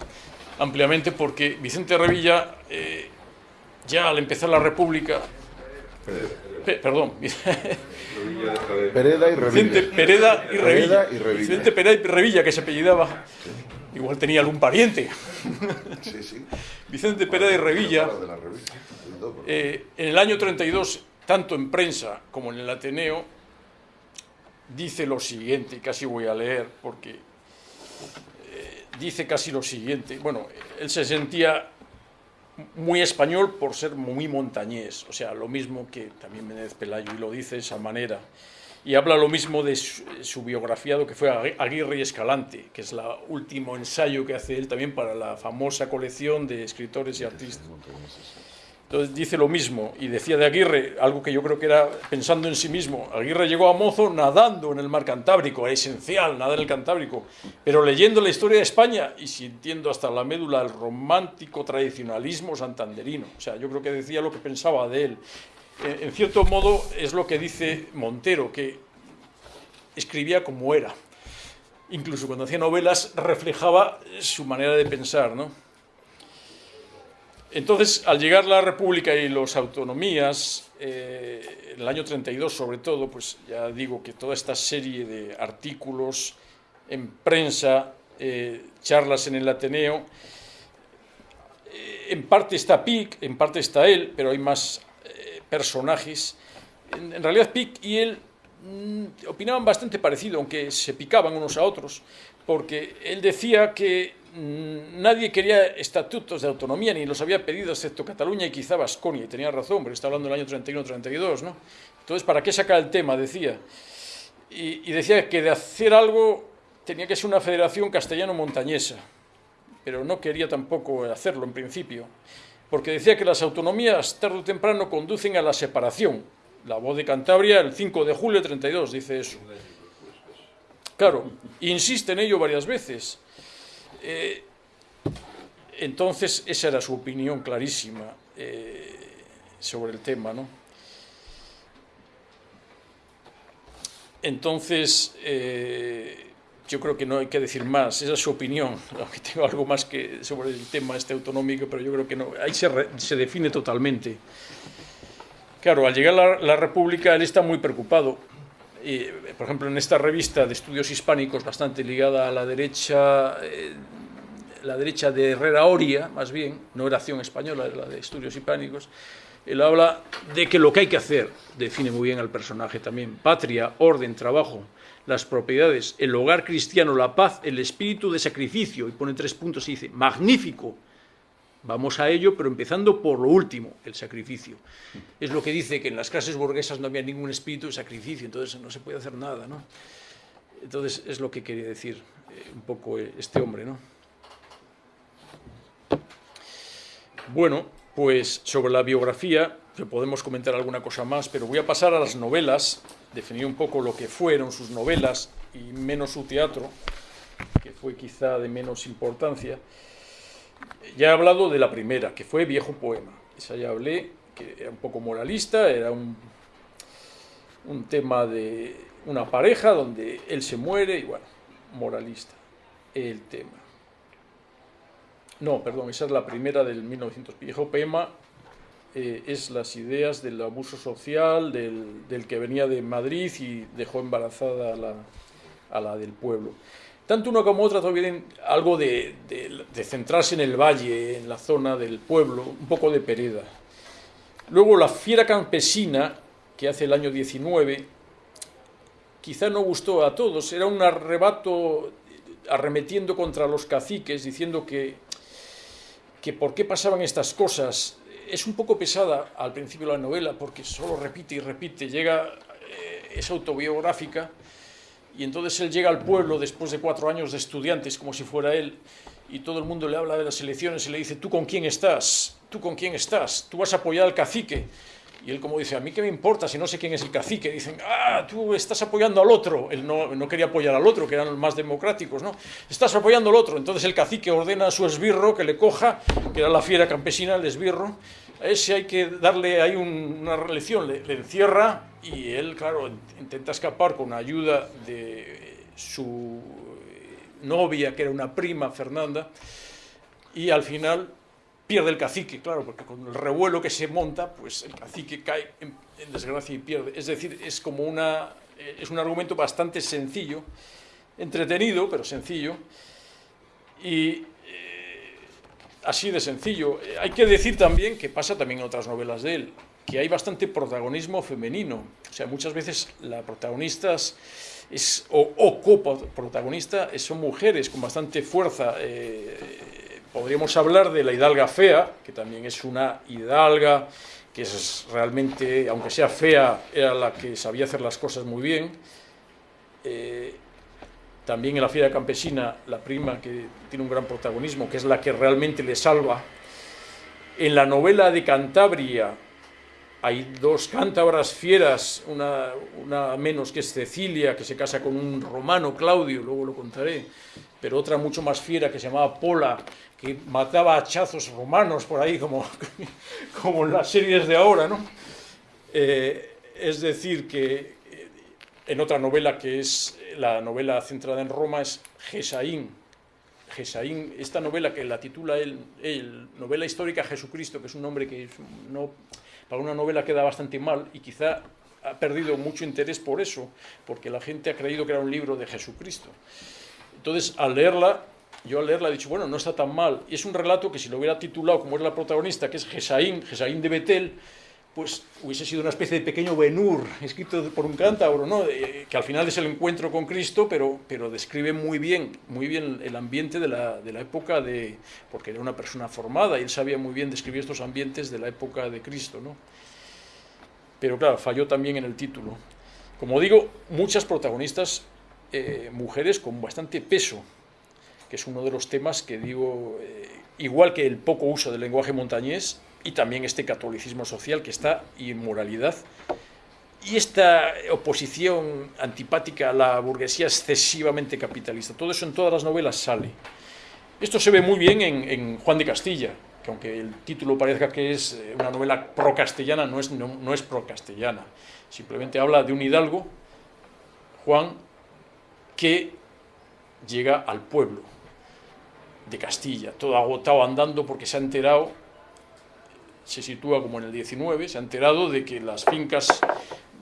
ampliamente porque Vicente Revilla, eh, ya al empezar la República, perdón, Pereda. Y Revilla. Vicente Pereda y Revilla. Vicente Pereda y Revilla, que se apellidaba, igual tenía algún pariente. Vicente Pereda y Revilla eh, en el año 32, tanto en prensa como en el Ateneo, dice lo siguiente, casi voy a leer porque eh, dice casi lo siguiente. Bueno, él se sentía muy español por ser muy montañés, o sea, lo mismo que también Menéndez Pelayo, y lo dice de esa manera. Y habla lo mismo de su, su biografiado que fue Aguirre y Escalante, que es el último ensayo que hace él también para la famosa colección de escritores y artistas. Entonces dice lo mismo y decía de Aguirre, algo que yo creo que era pensando en sí mismo. Aguirre llegó a Mozo nadando en el mar Cantábrico, es esencial nadar en el Cantábrico, pero leyendo la historia de España y sintiendo hasta la médula el romántico tradicionalismo santanderino. O sea, yo creo que decía lo que pensaba de él. En cierto modo es lo que dice Montero, que escribía como era. Incluso cuando hacía novelas reflejaba su manera de pensar, ¿no? Entonces, al llegar la República y las autonomías, eh, en el año 32 sobre todo, pues ya digo que toda esta serie de artículos en prensa, eh, charlas en el Ateneo, eh, en parte está Pic, en parte está él, pero hay más personajes. En, realidad Pic y él mm, opinaban bastante parecido, aunque se picaban unos a otros, porque él decía que nadie quería estatutos de autonomía, ni los había pedido, excepto Cataluña y quizá Vasconia, y tenía razón, pero está hablando del año 31-32, ¿no? Entonces, ¿para qué sacar el tema? Decía. Y, decía que de hacer algo tenía que ser una federación castellano-montañesa, pero no quería tampoco hacerlo en principio, porque decía que las autonomías tarde o temprano conducen a la separación. La voz de Cantabria, el 5 de julio de 32, dice eso. Claro, insiste en ello varias veces. Eh, entonces, esa era su opinión clarísima eh, sobre el tema, ¿no? Entonces, eh, yo creo que no hay que decir más, esa es su opinión, aunque tengo algo más que sobre el tema este autonómico, pero yo creo que no, ahí se, se define totalmente. Claro, al llegar la, la República él está muy preocupado por ejemplo, en esta revista de estudios hispánicos, bastante ligada a la derecha, eh, la derecha de Herrera Oria, más bien, no era acción española, era la de estudios hispánicos, él habla de que lo que hay que hacer, define muy bien al personaje también, patria, orden, trabajo, las propiedades, el hogar cristiano, la paz, el espíritu de sacrificio, y pone tres puntos y dice, magnífico, Vamos a ello, pero empezando por lo último, el sacrificio. Es lo que dice que en las clases burguesas no había ningún espíritu de sacrificio, entonces no se puede hacer nada, ¿no? Entonces es lo que quería decir eh, un poco eh, este hombre, ¿no? Bueno, pues sobre la biografía, podemos comentar alguna cosa más, pero voy a pasar a las novelas, definir un poco lo que fueron sus novelas y menos su teatro, que fue quizá de menos importancia. Ya he hablado de la primera, que fue Viejo Poema. Esa ya hablé, que era un poco moralista, era un, un tema de una pareja donde él se muere y bueno, moralista el tema. No, perdón, esa es la primera del 1900. Viejo Poema eh, es las ideas del abuso social, del, del, que venía de Madrid y dejó embarazada a la, a la del pueblo. Tanto una como otra tienen algo de, centrarse en el valle, en la zona del pueblo, un poco de pereda. Luego la fiera campesina, que hace el año 19, quizá no gustó a todos, era un arrebato arremetiendo contra los caciques, diciendo que, que por qué pasaban estas cosas, es un poco pesada al principio de la novela porque solo repite y repite, llega, eh, es autobiográfica y entonces él llega al pueblo después de cuatro años de estudiantes como si fuera él y todo el mundo le habla de las elecciones y le dice, ¿tú con quién estás? ¿Tú con quién estás? ¿Tú vas a apoyar al cacique? Y él como dice, a mí qué me importa si no sé quién es el cacique. Dicen, ah, tú estás apoyando al otro. Él no, no, quería apoyar al otro, que eran los más democráticos, ¿no? Estás apoyando al otro. Entonces el cacique ordena a su esbirro que le coja, que era la fiera campesina, el esbirro. Ese hay que darle hay un, una lección, le, encierra y él, claro, intenta escapar con ayuda de su novia, que era una prima, Fernanda, y al final pierde el cacique, claro, porque con el revuelo que se monta, pues el cacique cae en, en desgracia y pierde. Es decir, es como una, es un argumento bastante sencillo, entretenido, pero sencillo, y eh, así de sencillo. Hay que decir también, que pasa también en otras novelas de él, que hay bastante protagonismo femenino. O sea, muchas veces la protagonista es, o, o coprotagonista son mujeres con bastante fuerza. Eh, podríamos hablar de la hidalga fea, que también es una hidalga que es realmente, aunque sea fea, era la que sabía hacer las cosas muy bien. Eh, también en la fiera campesina, la prima que tiene un gran protagonismo, que es la que realmente le salva. En la novela de Cantabria hay dos cántabras fieras, una, una menos que es Cecilia, que se casa con un romano, Claudio, luego lo contaré, pero otra mucho más fiera que se llamaba Pola, que mataba hachazos romanos por ahí, como, como en las series de ahora, ¿no? Eh, es decir, que en otra novela que es la novela centrada en Roma es Gesaín. Gesaín, esta novela que la titula él, novela histórica Jesucristo, que es un nombre que para una novela queda bastante mal y quizá ha perdido mucho interés por eso, porque la gente ha creído que era un libro de Jesucristo. Entonces, al leerla, yo al leerla he dicho, bueno, no está tan mal. Y es un relato que si lo hubiera titulado como es la protagonista, que es Gesaín, Gesaín de Betel, pues hubiese sido una especie de pequeño Benur, escrito por un cántabro, ¿no? Eh, que al final es el encuentro con Cristo, pero, pero describe muy bien, muy bien el ambiente de la, de la época de... porque era una persona formada y él sabía muy bien describir estos ambientes de la época de Cristo, ¿no? Pero claro, falló también en el título. Como digo, muchas protagonistas eh, mujeres con bastante peso, que es uno de los temas que digo, eh, igual que el poco uso del lenguaje montañés y también este catolicismo social que está y inmoralidad y esta oposición antipática a la burguesía excesivamente capitalista. Todo eso en todas las novelas sale. Esto se ve muy bien en, en Juan de Castilla, que aunque el título parezca que es eh, una novela pro-castellana, no es, no, no es pro-castellana. Simplemente habla de un hidalgo, Juan, que llega al pueblo de Castilla, todo agotado andando porque se ha enterado, se sitúa como en el 19, se ha enterado de que las fincas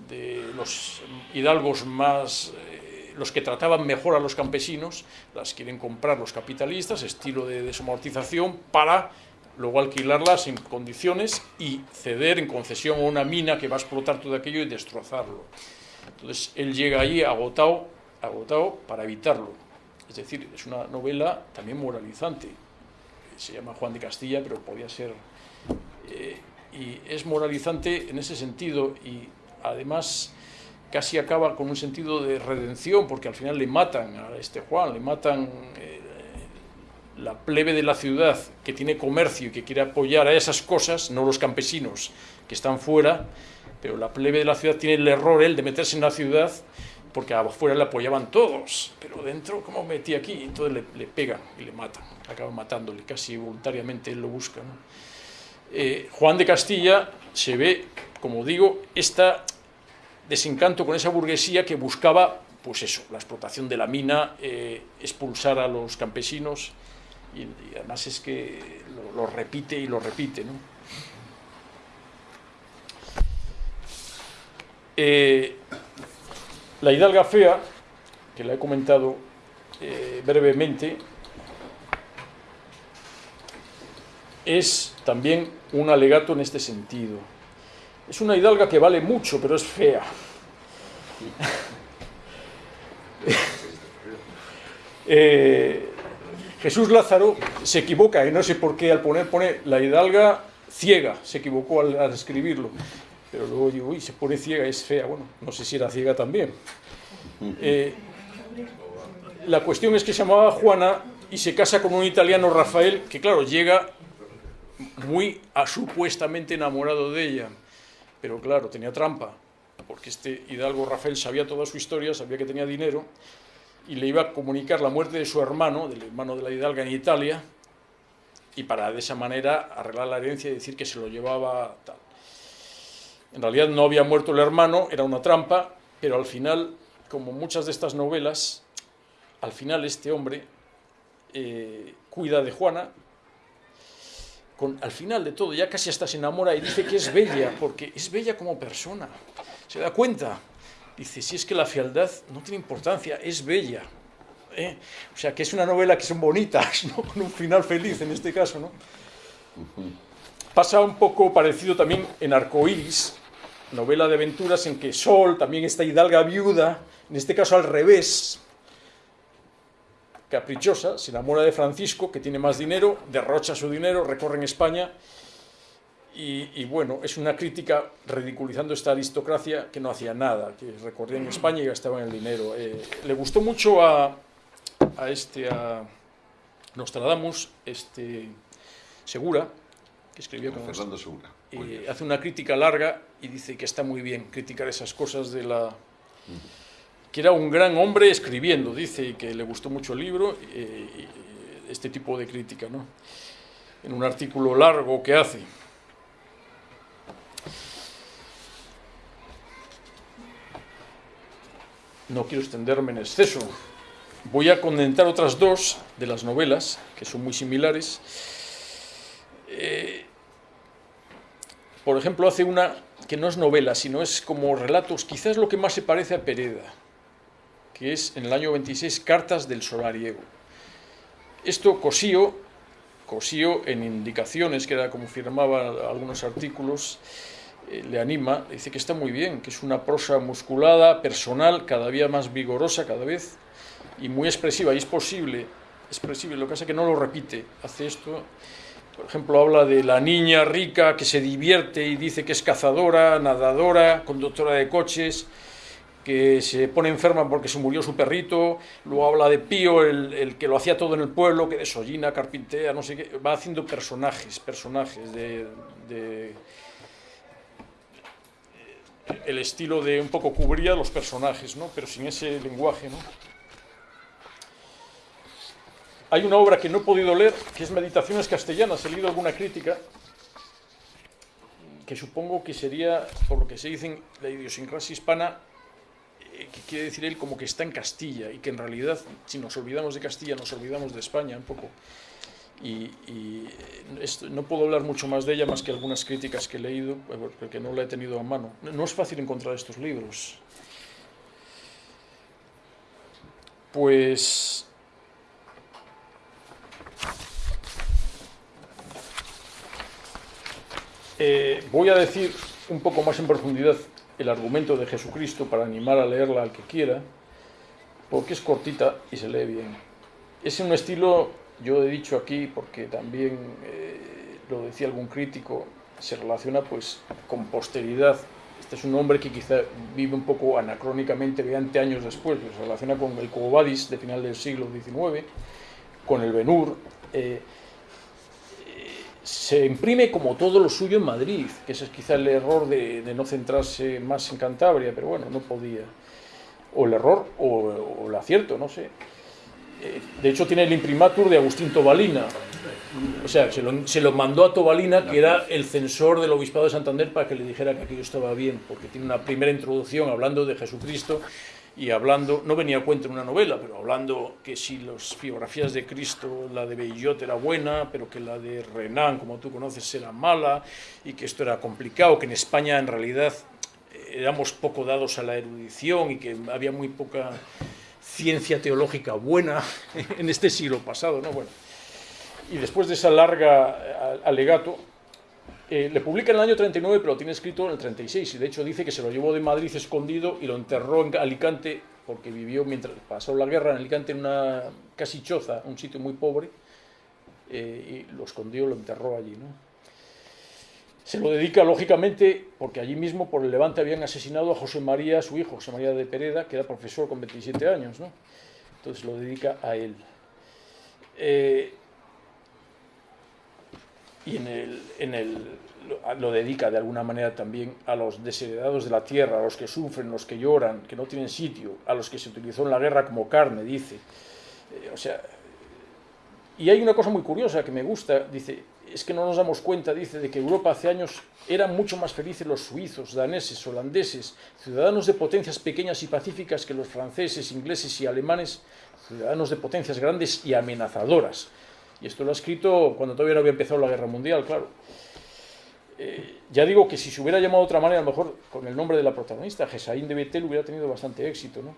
de los hidalgos más, eh, los que trataban mejor a los campesinos, las quieren comprar los capitalistas, estilo de desamortización, para luego alquilarlas en condiciones y ceder en concesión a una mina que va a explotar todo aquello y destrozarlo. Entonces él llega allí agotado agotado para evitarlo. Es decir, es una novela también moralizante. Se llama Juan de Castilla, pero podía ser... Eh, y es moralizante en ese sentido y además casi acaba con un sentido de redención, porque al final le matan a este Juan, le matan eh, la plebe de la ciudad que tiene comercio y que quiere apoyar a esas cosas, no los campesinos que están fuera, pero la plebe de la ciudad tiene el error él de meterse en la ciudad porque afuera le apoyaban todos, pero dentro, como metí aquí, entonces le, le pegan y le matan, acaban matándole, casi voluntariamente él lo busca. Eh, Juan de Castilla se ve, como digo, este desencanto con esa burguesía que buscaba, pues eso, la explotación de la mina, eh, expulsar a los campesinos, y, además es que lo, repite y lo repite. Eh, la hidalga fea, que la he comentado brevemente, es también un alegato en este sentido. Es una hidalga que vale mucho, pero es fea. eh, Jesús Lázaro se equivoca, y no sé por qué al poner, pone la hidalga ciega, se equivocó al, escribirlo. Pero luego digo, uy, se pone ciega, es fea. Bueno, no sé si era ciega también. Eh, la cuestión es que se llamaba Juana y se casa con un italiano, Rafael, que claro, llega muy supuestamente enamorado de ella. Pero claro, tenía trampa, porque este hidalgo Rafael sabía toda su historia, sabía que tenía dinero, y le iba a comunicar la muerte de su hermano, del hermano de la hidalga en Italia, y para de esa manera arreglar la herencia y decir que se lo llevaba tal. En realidad no había muerto el hermano, era una trampa, pero al final, como muchas de estas novelas, al final este hombre eh, cuida de Juana, con, al final de todo ya casi hasta se enamora y dice que es bella, porque es bella como persona, se da cuenta, dice, si es que la fealdad no tiene importancia, es bella. ¿eh? O sea, que es una novela que son bonitas, ¿no? con un final feliz en este caso. ¿no? Pasa un poco parecido también en Arcoiris, novela de aventuras en que Sol, también esta hidalga viuda, en este caso al revés, caprichosa, se enamora de Francisco, que tiene más dinero, derrocha su dinero, recorre en España, y, y, bueno, es una crítica ridiculizando esta aristocracia que no hacía nada, que recorría en España y gastaba en el dinero. Eh, le gustó mucho a, a este, a Nostradamus, este Segura, que escribió con Fernando Segura. Eh, hace una crítica larga y dice que está muy bien criticar esas cosas de la... que era un gran hombre escribiendo, dice que le gustó mucho el libro, eh, este tipo de crítica, ¿no? En un artículo largo que hace. No quiero extenderme en exceso. Voy a condentar otras dos de las novelas, que son muy similares. Eh, por ejemplo, hace una que no es novela, sino es como relatos, quizás lo que más se parece a Pereda, que es en el año 26 Cartas del Solariego. Esto Cosío, Cosío en indicaciones, que era como firmaba algunos artículos, eh, le anima, dice que está muy bien, que es una prosa musculada, personal, cada día más vigorosa, cada vez, y muy expresiva, y es posible, expresible, lo que pasa es que no lo repite, hace esto por ejemplo, habla de la niña rica que se divierte y dice que es cazadora, nadadora, conductora de coches, que se pone enferma porque se murió su perrito. Luego habla de Pío, el, el que lo hacía todo en el pueblo, que desollina, carpintea, no sé qué. Va haciendo personajes, personajes de, de el estilo de un poco cubría los personajes, ¿no? pero sin ese lenguaje. ¿no? Hay una obra que no he podido leer, que es Meditaciones Castellanas. He leído alguna crítica, que supongo que sería, por lo que se dice, la idiosincrasia hispana, que quiere decir él como que está en Castilla, y que en realidad, si nos olvidamos de Castilla, nos olvidamos de España un poco. Y, esto, no puedo hablar mucho más de ella, más que algunas críticas que he leído, porque no la he tenido a mano. No es fácil encontrar estos libros. Pues Eh, voy a decir un poco más en profundidad el argumento de Jesucristo para animar a leerla al que quiera, porque es cortita y se lee bien. Es un estilo, yo he dicho aquí, porque también eh, lo decía algún crítico, se relaciona pues con posteridad. Este es un hombre que quizá vive un poco anacrónicamente 20 años después, se relaciona con el Cobadis de final del siglo XIX, con el Benur. Eh, se imprime como todo lo suyo en Madrid, que ese es quizá el error de, no centrarse más en Cantabria, pero bueno, no podía. o el error o, el acierto, no sé. Eh, de hecho, tiene el imprimatur de Agustín Tobalina. O sea, se lo, se lo, mandó a Tobalina, que era el censor del Obispado de Santander, para que le dijera que aquello estaba bien, porque tiene una primera introducción hablando de Jesucristo y hablando, no venía a cuento en una novela, pero hablando que si las biografías de Cristo, la de Bellot era buena, pero que la de Renan, como tú conoces, era mala, y que esto era complicado, que en España en realidad éramos poco dados a la erudición y que había muy poca ciencia teológica buena en este siglo pasado, ¿no? Bueno, y después de esa larga alegato, eh, le publica en el año 39, pero lo tiene escrito en el 36, y de hecho dice que se lo llevó de Madrid escondido y lo enterró en Alicante, porque vivió mientras pasó la guerra en Alicante en una casi choza, un sitio muy pobre, eh, y lo escondió, lo enterró allí, ¿no? Se lo dedica, lógicamente, porque allí mismo por el Levante habían asesinado a José María, su hijo, José María de Pereda, que era profesor con 27 años, ¿no? Entonces lo dedica a él. Eh, y en el, en el, lo dedica de alguna manera también a los desheredados de la tierra, a los que sufren, los que lloran, que no tienen sitio, a los que se utilizó en la guerra como carne, dice. Eh, o sea, y hay una cosa muy curiosa que me gusta, dice, es que no nos damos cuenta, dice, de que Europa hace años eran mucho más felices los suizos, daneses, holandeses, ciudadanos de potencias pequeñas y pacíficas que los franceses, ingleses y alemanes, ciudadanos de potencias grandes y amenazadoras. Y esto lo ha escrito cuando todavía no había empezado la guerra mundial, claro. Eh, ya digo que si se hubiera llamado de otra manera, a lo mejor con el nombre de la protagonista, Jesaín de Betel, hubiera tenido bastante éxito, ¿no?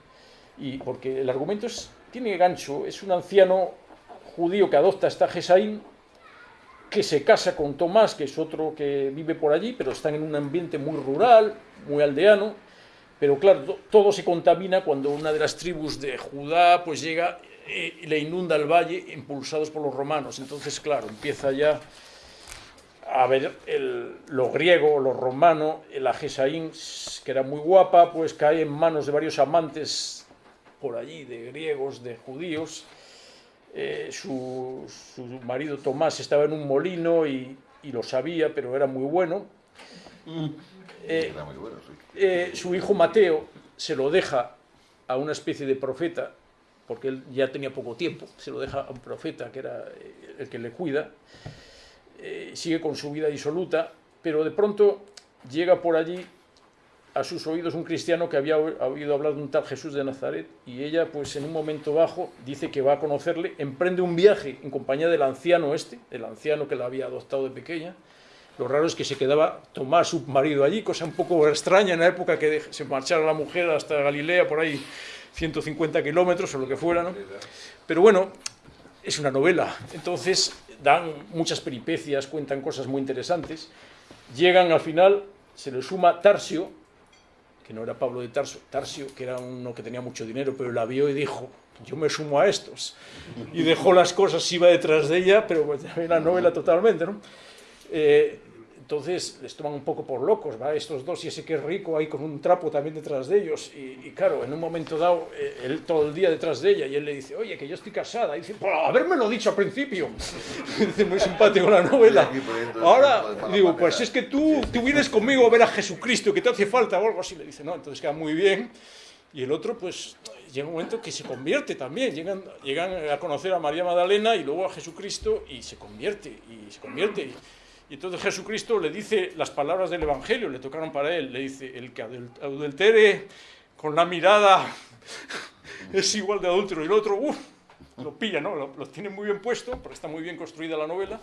Y porque el argumento es, tiene gancho, es un anciano judío que adopta esta Jesaín que se casa con Tomás, que es otro que vive por allí, pero están en un ambiente muy rural, muy aldeano, pero claro, todo se contamina cuando una de las tribus de Judá pues llega eh, le inunda el valle impulsados por los romanos. Entonces, claro, empieza ya a ver lo griego, lo romano, la Gesaín, que era muy guapa, pues cae en manos de varios amantes por allí, de griegos, de judíos, eh, su, marido Tomás estaba en un molino y, lo sabía, pero era muy bueno. Mm. Eh, eh, su hijo Mateo se lo deja a una especie de profeta, porque él ya tenía poco tiempo, se lo deja a un profeta que era el que le cuida, sigue con su vida disoluta, pero de pronto llega por allí a sus oídos un cristiano que había oído hablar de un tal Jesús de Nazaret y ella pues en un momento bajo dice que va a conocerle, emprende un viaje en compañía del anciano este, el anciano que la había adoptado de pequeña. Lo raro es que se quedaba Tomás, su marido, allí, cosa un poco extraña en la época que se marchara la mujer hasta Galilea, por ahí 150 kilómetros o lo que fuera, ¿no? Pero bueno, es una novela, entonces dan muchas peripecias, cuentan cosas muy interesantes. Llegan al final, se le suma Tarsio, que no era Pablo de Tarso, Tarsio, que era uno que tenía mucho dinero, pero la vio y dijo, yo me sumo a estos. Y dejó las cosas, iba detrás de ella, pero pues, la novela totalmente, ¿no? Eh, entonces les toman un poco por locos, ¿va? Estos dos y ese que es rico ahí con un trapo también detrás de ellos. Y, claro, en un momento dado, eh, él todo el día detrás de ella y él le dice, oye, que yo estoy casada. Y dice, por lo dicho al principio. dice, muy simpático la novela. Ahora, digo, pues es que tú, tú vienes conmigo a ver a Jesucristo, que te hace falta o algo así. Le dice, no, entonces queda muy bien. Y el otro, pues, llega un momento que se convierte también. Llegan, llegan a conocer a María Magdalena y luego a Jesucristo y se convierte, y se convierte. Y entonces Jesucristo le dice las palabras del Evangelio, le tocaron para él, le dice, el que adultere con la mirada es igual de adúltero. Y el otro, uff, lo pilla, ¿no? Lo, tiene muy bien puesto, porque está muy bien construida la novela.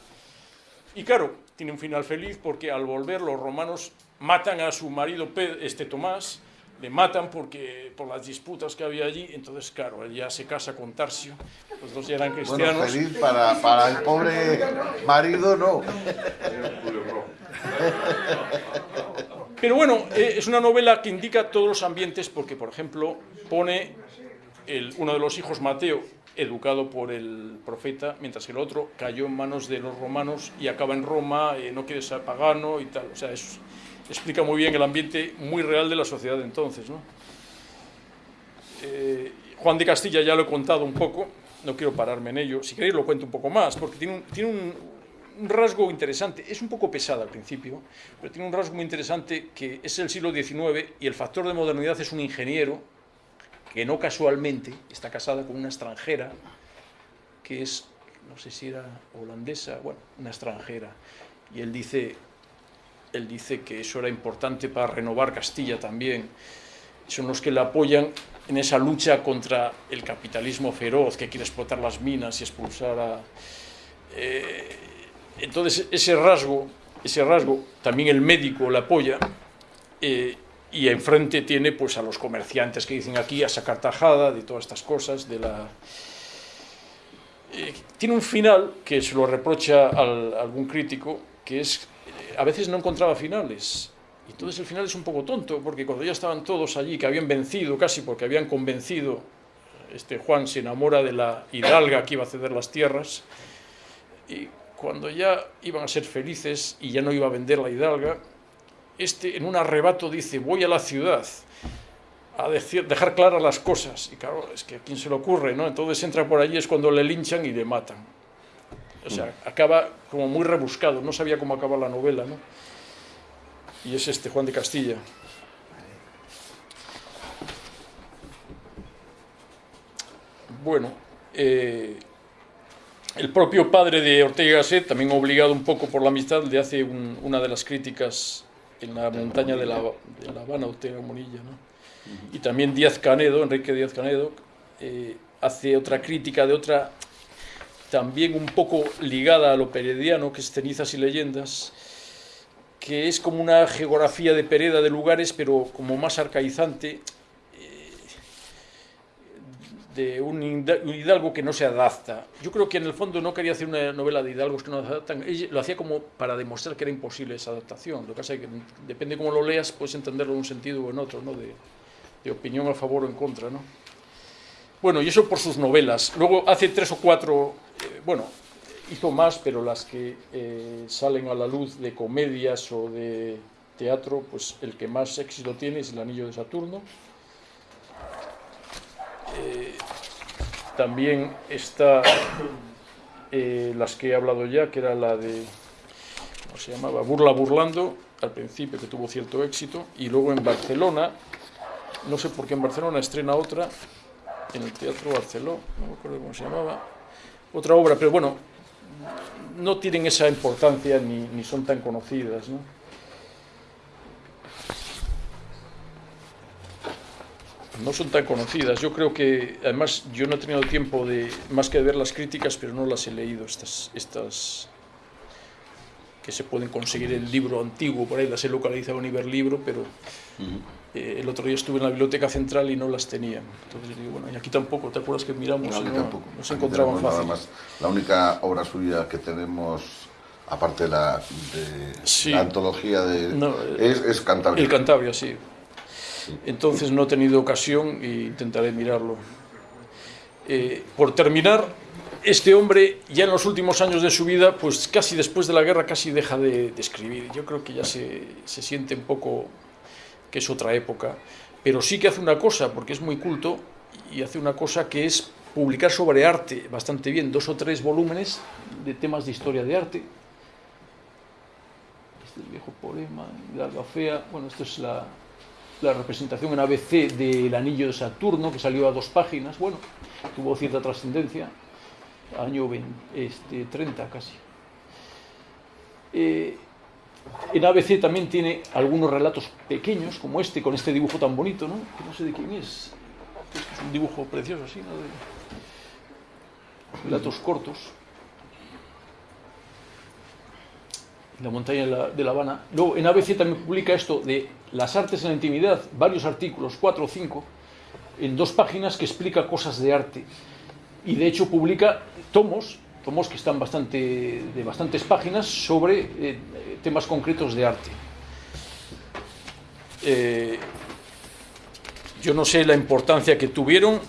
Y claro, tiene un final feliz porque al volver los romanos matan a su marido este Tomás, le matan porque, por las disputas que había allí, entonces claro, él ya se casa con Tarsio, los dos ya eran cristianos. Bueno, feliz para, para el pobre marido, no. Pero bueno, eh, es una novela que indica todos los ambientes porque, por ejemplo, pone el, uno de los hijos, Mateo, educado por el profeta, mientras que el otro cayó en manos de los romanos y acaba en Roma, eh, no quiere ser pagano y tal. O sea, es, explica muy bien el ambiente muy real de la sociedad de entonces. ¿no? Eh, Juan de Castilla ya lo he contado un poco, no quiero pararme en ello, si queréis lo cuento un poco más, porque tiene un, un rasgo interesante, es un poco pesada al principio, pero tiene un rasgo muy interesante que es el siglo XIX y el factor de modernidad es un ingeniero que no casualmente está casada con una extranjera que es, no sé si era holandesa, bueno, una extranjera. Y él dice, él dice que eso era importante para renovar Castilla también. Son los que le apoyan en esa lucha contra el capitalismo feroz que quiere explotar las minas y expulsar a... Eh, entonces ese rasgo, ese rasgo, también el médico le apoya eh, y enfrente tiene pues a los comerciantes que dicen aquí a sacar tajada de todas estas cosas, de la... Eh, tiene un final que se lo reprocha a algún crítico, que es a veces no encontraba finales. Y entonces el final es un poco tonto, porque cuando ya estaban todos allí, que habían vencido casi porque habían convencido, este Juan se enamora de la hidalga que iba a ceder las tierras, y cuando ya iban a ser felices y ya no iba a vender la hidalga, este en un arrebato dice, voy a la ciudad a decir, dejar claras las cosas. Y claro, es que a quién se le ocurre, ¿no? Entonces entra por allí, es cuando le linchan y le matan. O sea, acaba como muy rebuscado, no sabía cómo acaba la novela, ¿no? Y es este Juan de Castilla. Bueno, eh, el propio padre de Ortega Gasset, también obligado un poco por la amistad, le hace una de las críticas en la montaña de la, de la Habana, Ortega Monilla, ¿no? Y también Díaz Canedo, Enrique Díaz Canedo, eh, hace otra crítica de otra también un poco ligada a lo perediano, que es Cenizas y Leyendas, que es como una geografía de Pereda de lugares, pero como más arcaizante, eh, de un hidalgo que no se adapta. Yo creo que en el fondo no quería hacer una novela de hidalgos que no se adaptan, lo hacía como para demostrar que era imposible esa adaptación. Lo que pasa es que depende cómo lo leas, puedes entenderlo en un sentido o en otro, ¿no? de, de opinión a favor o en contra. ¿no? Bueno, y eso por sus novelas. Luego hace tres o cuatro, bueno, hizo más, pero las que eh, salen a la luz de comedias o de teatro, pues el que más éxito tiene es El Anillo de Saturno. Eh, también está las que he hablado ya, que era la de, ¿cómo se llamaba? Burla Burlando, al principio, que tuvo cierto éxito, y luego en Barcelona, no sé por qué en Barcelona estrena otra, en el Teatro Barceló, no me acuerdo cómo se llamaba, otra obra, pero bueno, no tienen esa importancia ni, ni son tan conocidas. ¿no? no son tan conocidas. Yo creo que, además, yo no he tenido tiempo de más que de ver las críticas, pero no las he leído, estas, estas que se pueden conseguir el libro antiguo, por ahí las he localizado en Iberlibro, pero eh, el otro día estuve en la biblioteca central y no las tenían. Entonces digo, bueno, y aquí tampoco, ¿te acuerdas que miramos? No, no, tampoco. no se encontraban fácil. Nada más. La única obra suya que tenemos, aparte de la, de Sí. la antología de... No, es, es Cantabria. El Cantabria, sí. Entonces no he tenido ocasión e intentaré mirarlo. Eh, por terminar, este hombre ya en los últimos años de su vida, pues casi después de la guerra, casi deja de, de escribir. Yo creo que ya se, se siente un poco que es otra época, pero sí que hace una cosa, porque es muy culto, y hace una cosa que es publicar sobre arte bastante bien, dos o tres volúmenes de temas de historia de arte. Este es el viejo poema, Hidalga Fea, bueno, esto es la, representación en ABC del Anillo de Saturno, que salió a dos páginas, bueno, tuvo cierta trascendencia, año 20, este, 30 casi. Eh, en ABC también tiene algunos relatos pequeños, como este, con este dibujo tan bonito, ¿no? Que no sé de quién es. Este es un dibujo precioso, así, ¿no? De relatos cortos. La montaña de la, de la Habana. Luego, en ABC también publica esto de las artes en la intimidad, varios artículos, cuatro o cinco, en dos páginas que explica cosas de arte. Y de hecho publica tomos, tomos que están bastante, de bastantes páginas sobre eh, temas concretos de arte. Eh, yo no sé la importancia que tuvieron,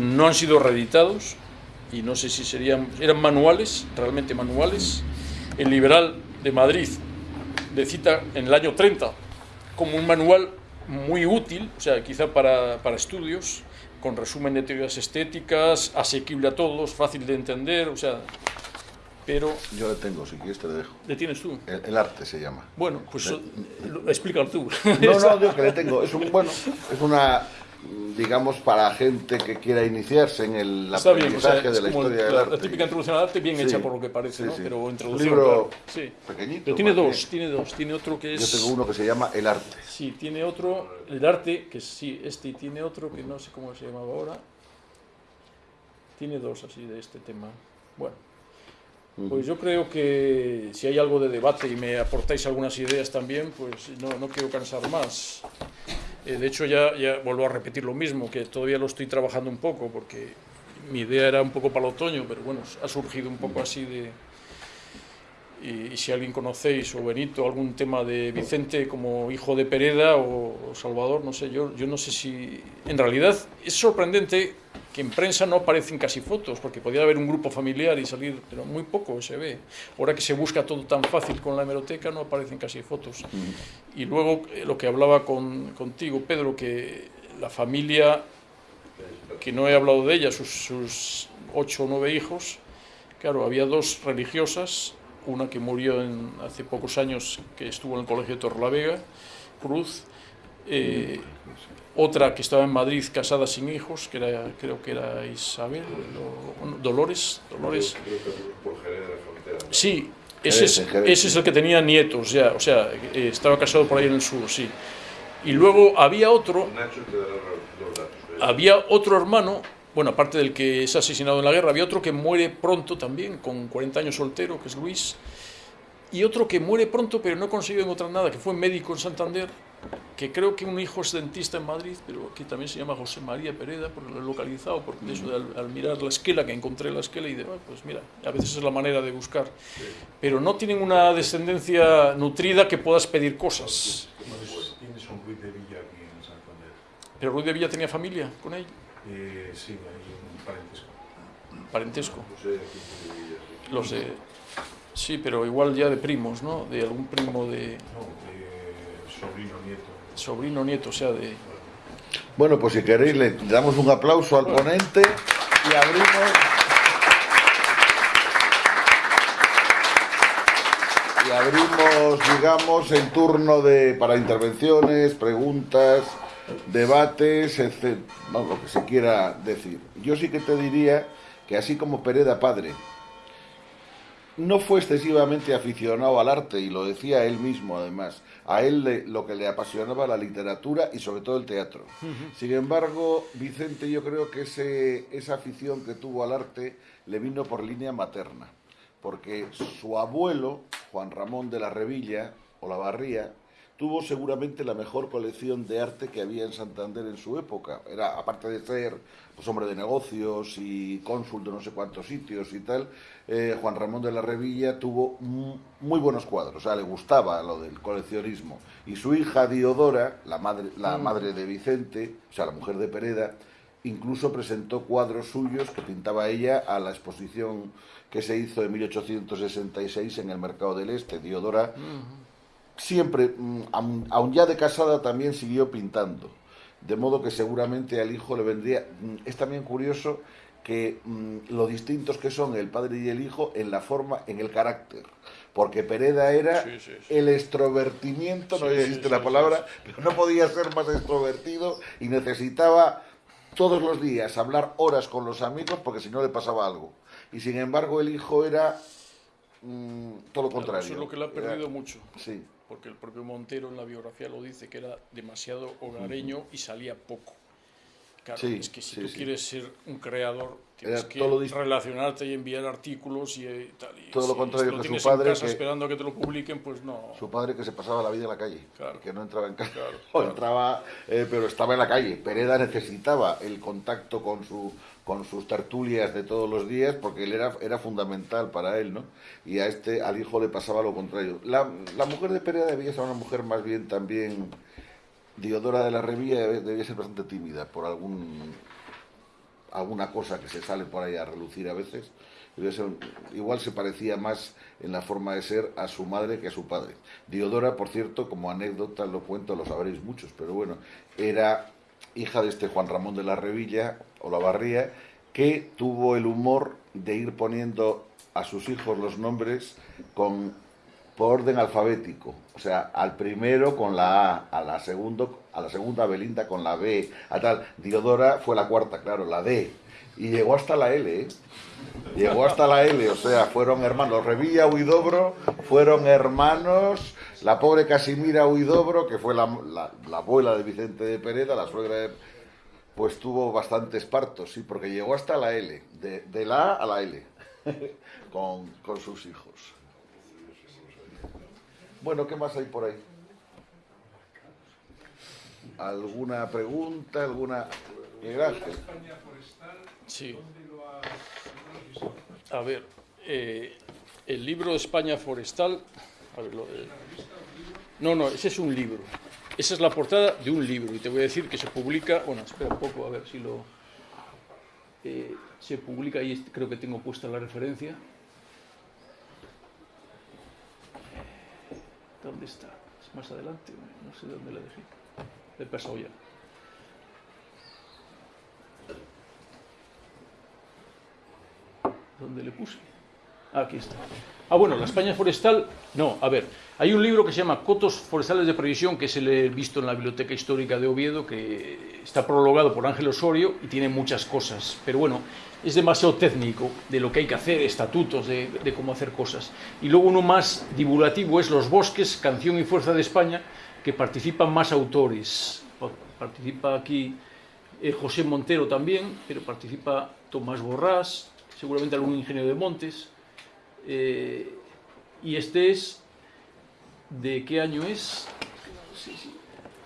no han sido reeditados y no sé si serían, eran manuales, realmente manuales. El Liberal de Madrid le cita en el año 30 como un manual muy útil, o sea, quizá para, para estudios, con resumen de teorías estéticas, asequible a todos, fácil de entender, o sea, pero... Yo le tengo, si quieres te lo dejo. ¿Le tienes tú? El, el arte se llama. Bueno, pues eh, lo- explícalo tú. No, no, yo que le tengo. Es un, bueno, es una, digamos, para gente que quiera iniciarse en el Está bien, o aprendizaje sea, de la historia la, del la arte. típica introducción al arte bien Sí. hecha por lo que parece, Sí, ¿no? sí. Pero Un introducción, libro claro. Pequeñito, Pero tiene dos, bien. tiene dos. Tiene otro que es... Yo tengo uno que se llama El arte. Sí, tiene otro, el arte, que sí, este y tiene otro que no sé cómo se llamaba ahora. Tiene dos así de este tema. Bueno, pues yo creo que si hay algo de debate y me aportáis algunas ideas también, pues no, no quiero cansar más. Eh, de hecho, ya, ya vuelvo a repetir lo mismo, que todavía lo estoy trabajando un poco, porque mi idea era un poco para el otoño, pero bueno, ha surgido un poco así de, y, y si alguien conocéis, o Benito, algún tema de Vicente como hijo de Pereda o, o Salvador, no sé, yo, yo no sé si... En realidad es sorprendente que en prensa no aparecen casi fotos, porque podía haber un grupo familiar y salir, pero muy poco se ve. Ahora que se busca todo tan fácil con la hemeroteca, no aparecen casi fotos. Y luego eh, lo que hablaba con, contigo, Pedro, que la familia, que no he hablado de ella, sus, sus ocho o nueve hijos, claro, había dos religiosas, una que murió en, hace pocos años, que estuvo en el colegio de Torrelavega, Cruz, eh, otra que estaba en Madrid casada sin hijos, que era, creo que era Isabel, o- Dolores, Dolores. Sí, ese es, ese es el que tenía nietos ya, o sea, eh, estaba casado por ahí en el sur, sí. Y luego había otro. ¿eh? había otro hermano, bueno, aparte del que es asesinado en la guerra, había otro que muere pronto también, con 40 años soltero, que es Luis, y otro que muere pronto, pero no consiguió encontrar nada, que fue médico en Santander, que creo que un hijo es dentista en Madrid, pero que también se llama José María Pereda, porque lo he localizado, porque de eso de al, al mirar la esquela, que encontré la esquela y de, "Ah, pues mira, a veces es la manera de buscar. Pero no tienen una descendencia nutrida que puedas pedir cosas. Tienes un Ruiz de Villa aquí en Santander. Pero Ruiz de Villa tenía familia con él, Eh, sí, hay un parentesco. parentesco. No sé, sí. Los de... Sí, pero igual ya de primos, ¿no? De algún primo de No, de sobrino, nieto. sobrino, nieto, o sea, de... Bueno, pues si queréis le damos un aplauso al ponente y abrimos... Y abrimos, digamos, el turno de, para intervenciones, preguntas, debates, etc. Vamos, lo que se quiera decir. Yo sí que te diría que así como Pereda padre no fue excesivamente aficionado al arte y lo decía él mismo además. A él le- lo que le apasionaba la literatura y sobre todo el teatro. Sin embargo, Vicente yo creo que ese, esa afición que tuvo al arte le vino por línea materna, porque su abuelo, Juan Ramón de la Revilla o la Barría, tuvo seguramente la mejor colección de arte que había en Santander en su época. Era, aparte de ser pues, hombre de negocios y cónsul de no sé cuántos sitios y tal, eh, Juan Ramón de la Revilla tuvo mu- muy buenos cuadros, o sea, le gustaba lo del coleccionismo. Y su hija Diodora, la madre, la madre de Vicente, o sea, la mujer de Pereda, incluso presentó cuadros suyos que pintaba ella a la exposición que se hizo en 1866 en el Mercado del Este. Diodora siempre, mm, aun, aun ya de casada, también siguió pintando. De modo que seguramente al hijo le vendría... mm, Es también curioso que mm, lo distintos que son el padre y el hijo en la forma, en el carácter. Porque Pereda era Sí, sí, sí. el extrovertimiento, no existe la palabra, pero no podía ser más extrovertido y necesitaba todos los días hablar horas con los amigos porque si no le pasaba algo. Y sin embargo el hijo era mm, todo lo contrario. Eso es lo que le ha Era- perdido mucho. Sí. Porque el propio Montero en la biografía lo dice, que era demasiado hogareño y salía poco. Claro, Sí, es que si sí, tú sí. quieres ser un creador, tienes Era que todo relacionarte y enviar artículos y eh, tal. Y Todo lo contrario que su padre, en casa que- esperando que te lo publiquen, pues no. Su padre que se pasaba la vida en la calle, Claro. que no entraba en casa, Claro, o claro. entraba, eh, pero estaba en la calle. Pereda necesitaba el contacto con su con sus tertulias de todos los días porque él era, era fundamental para él, ¿no? Y a este, al hijo le pasaba lo contrario. La, la mujer de Pereda debía ser una mujer más bien también, Diodora de la Revilla debía ser bastante tímida por algún alguna cosa que se sale por ahí a relucir a veces. Igual se parecía más en la forma de ser a su madre que a su padre. Diodora, por cierto, como anécdota lo cuento, lo sabréis muchos, pero bueno, era hija de este Juan Ramón de la Revilla o la Barría, que tuvo el humor de ir poniendo a sus hijos los nombres con por orden alfabético. O sea, al primero con la A, a la, segundo, a la segunda Belinda con la B, a tal. Diodora fue la cuarta, claro, la D. Y llegó hasta la L, ¿eh? Llegó hasta la L, o sea, fueron hermanos. Revilla Huidobro fueron hermanos. La pobre Casimira Huidobro, que fue la abuela de Vicente de Pereda, la suegra de... Pues tuvo bastantes partos, sí, porque llegó hasta la L, de, la A a la L, con, con sus hijos. Bueno, ¿qué más hay por ahí? ¿Alguna pregunta? ¿Alguna...? Ángel. Sí. A ver, eh, el libro España Forestal. no, no, ese es un libro. Esa es la portada de un libro. Y te voy a decir que se publica. Bueno, espera un poco a ver si lo. eh, se publica ahí, creo que tengo puesta la referencia. ¿Dónde está? ¿Es más adelante? No sé dónde la dejé. Le he pasado ya. ¿Dónde le puse? Aquí está. Ah, bueno, la España forestal. No, a ver. Hay un libro que se llama Cotos forestales de previsión que se le he visto en la Biblioteca Histórica de Oviedo, que está prologado por Ángel Osorio y tiene muchas cosas. Pero bueno, es demasiado técnico de lo que hay que hacer, estatutos de, cómo hacer cosas. Y luego uno más divulgativo es Los Bosques, Canción y Fuerza de España, que participan más autores. Pa- Participa aquí eh, José Montero también, pero participa Tomás Borrás, seguramente algún ingeniero de Montes. Eh, y este es. ¿De qué año es?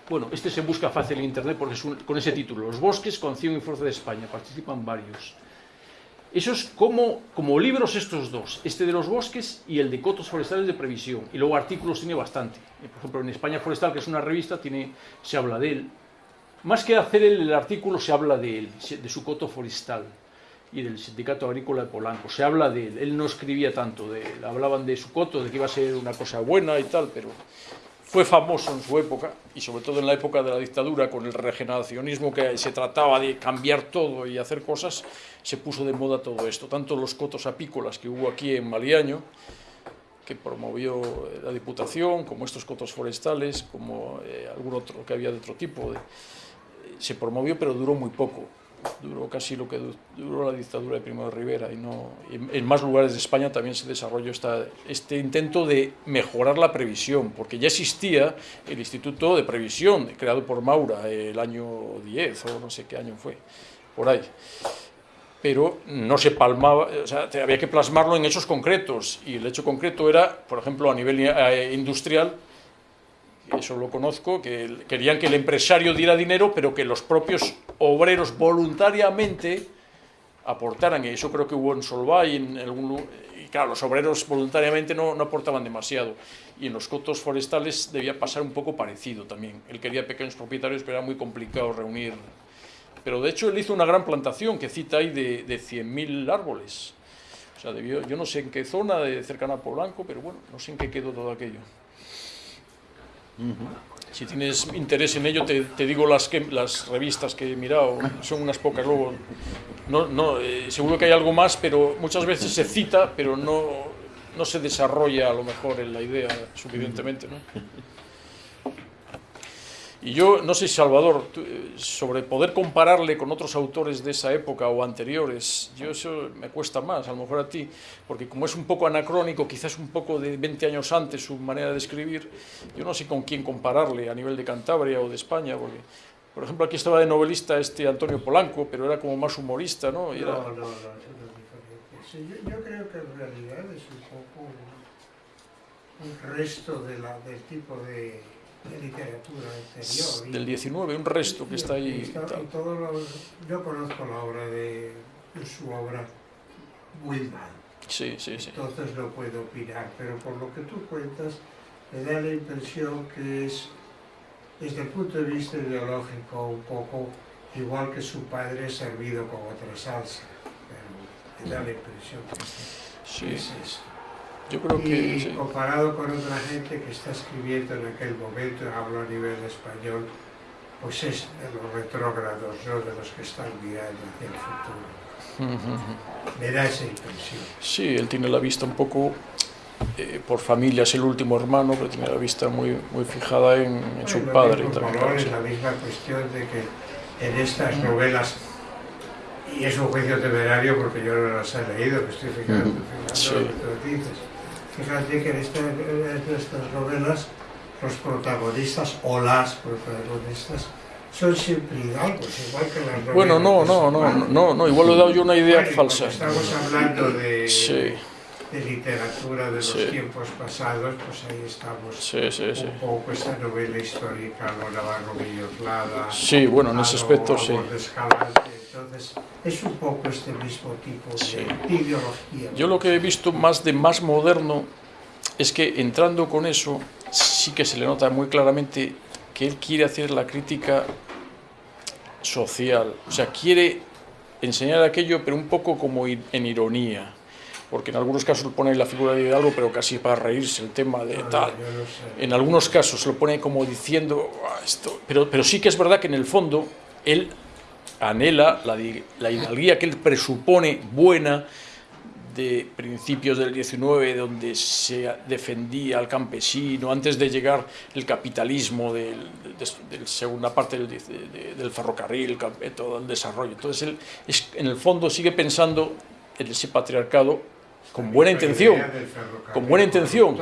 Bueno, este se busca fácil en internet porque es un- con ese título: Los bosques, Canción y Fuerza de España. Participan varios. Eso es como, como libros estos dos, este de los bosques y el de cotos forestales de previsión. Y luego artículos tiene bastante. Eh, Por ejemplo, en España Forestal, que es una revista, tiene, se habla de él. Más que hacer el, el artículo, se habla de él, de su coto forestal y del Sindicato Agrícola de Polanco. Se habla de él. Él no escribía tanto de él. Hablaban de su coto, de que iba a ser una cosa buena y tal, pero fue famoso en su época y sobre todo en la época de la dictadura con el regeneracionismo que se trataba de cambiar todo y hacer cosas, se puso de moda todo esto. Tanto los cotos apícolas que hubo aquí en Maliaño, que promovió la Diputación, como estos cotos forestales, como eh, algún otro que había de otro tipo. se promovió, pero duró muy poco. Duró casi lo que du- duró la dictadura de Primo de Rivera. Y no, en, más lugares de España también se desarrolló esta, este intento de mejorar la previsión, porque ya existía el Instituto de Previsión, creado por Maura el año 10 o no sé qué año fue, por ahí pero no se palmaba, o sea, había que plasmarlo en hechos concretos y el hecho concreto era, por ejemplo, a nivel eh, industrial, eso lo conozco, que querían que el empresario diera dinero, pero que los propios obreros voluntariamente aportaran, y eso creo que hubo en Solvay, en algún y claro, los obreros voluntariamente no, no aportaban demasiado, y en los cotos forestales debía pasar un poco parecido también. Él quería pequeños propietarios, pero era muy complicado reunir pero de hecho él hizo una gran plantación que cita ahí de, de 100.000 árboles. O sea, yo no sé en qué zona de cercana a Polanco, pero bueno, no sé en qué quedó todo aquello. Si tienes interés en ello, te, te digo las, las revistas que he mirado, son unas pocas luego. No, no, eh, seguro que hay algo más, pero muchas veces se cita, pero no, no se desarrolla a lo mejor en la idea suficientemente. ¿no? Y yo, no sé, Salvador, tú, eh, sobre poder compararle con otros autores de esa época o anteriores, yo eso me cuesta más, a lo mejor a ti, porque como es un poco anacrónico, quizás un poco de 20 años antes su manera de escribir, yo no sé con quién compararle a nivel de Cantabria o de España, porque, por ejemplo, aquí estaba de novelista este Antonio Polanco, pero era como más humorista, ¿no? Era- No, no, no. Sí, yo, yo creo que en realidad es un poco un, un resto de la, del tipo de, de literatura del 19, un resto que y- está ahí. está- tal. los- yo conozco la obra de, de su obra muy mal, Sí, sí, sí. entonces no puedo opinar, pero por lo que tú cuentas, me da la impresión que es, desde el punto de vista ideológico, un poco igual que su padre servido con otra salsa. Pero me da la impresión que Sí, es eso. Yo creo que... Y sí. comparado con otra gente que está escribiendo en aquel momento, hablo a nivel español, pues es de los retrógrados, no de los que están mirando hacia el futuro. Me da esa impresión. Sí, él tiene la vista un poco eh, por familia es el último hermano, pero tiene la vista muy, muy fijada en, en su padre. también, valores, claro, la misma cuestión de que en estas novelas, y es un juicio temerario porque yo no las he leído, que estoy fijando, fijando Sí. lo que tú dices. Fíjate que en, esta- en estas novelas los protagonistas o las protagonistas son siempre hidalgos, igual que las novelas. Bueno, no, no, no, no, no, no, igual le he dado yo una idea Bueno, falsa. Estamos hablando de, Sí, de literatura de los Sí. tiempos pasados, pues ahí estamos. sí, sí, sí. Un poco esta novela histórica, lo Navarro Villoslada. Sí, bueno, en ese aspecto sí. Entonces, es un poco este mismo tipo de, ideología. Yo lo que he visto más de más moderno es que entrando con eso sí que se le nota muy claramente que él quiere hacer la crítica social, o sea, quiere enseñar aquello pero un poco como en ironía, porque en algunos casos pone la figura de Hidalgo pero casi para reírse el tema de No, tal. En algunos casos lo pone como diciendo "Ah, esto, pero, pero sí que es verdad que en el fondo él anhela la, la hidalguía que él presupone buena de principios del 19, donde se defendía al campesino, antes de llegar el capitalismo del, de, de segunda parte del, diez- de- del ferrocarril, todo el desarrollo. Entonces él es- en el fondo sigue pensando en ese patriarcado con buena intención, con buena intención,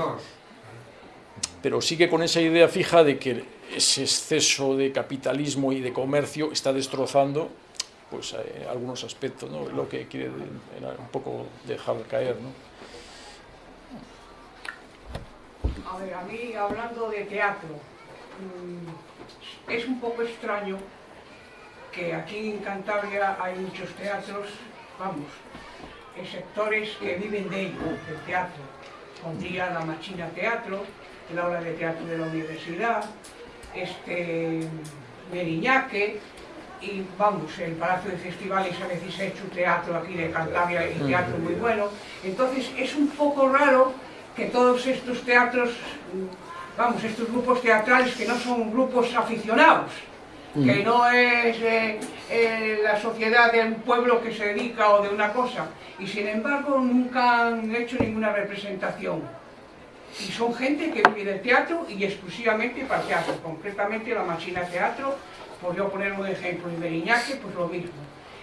pero sigue con esa idea fija de que ese exceso de capitalismo y de comercio está destrozando pues eh, algunos aspectos, ¿no? Lo que quiere de- era un poco dejar caer, ¿no? A ver, a mí hablando de teatro, mm, es un poco extraño que aquí en Cantabria hay muchos teatros, vamos, sectores que viven de ello, del teatro. Pondría la Machina Teatro, el aula de teatro de la universidad, este Meriñaque, y vamos, el Palacio de Festivales a veces ha hecho teatro aquí de Cantabria y teatro muy bueno. Entonces es un poco raro que todos estos teatros, vamos, estos grupos teatrales que no son grupos aficionados, que no es eh, eh, la sociedad de un pueblo que se dedica o de una cosa, y sin embargo nunca han hecho ninguna representación. Y son gente que vive del teatro y exclusivamente para teatro, concretamente la Machina Teatro, por yo poner un ejemplo, y Meriñaque, pues lo mismo.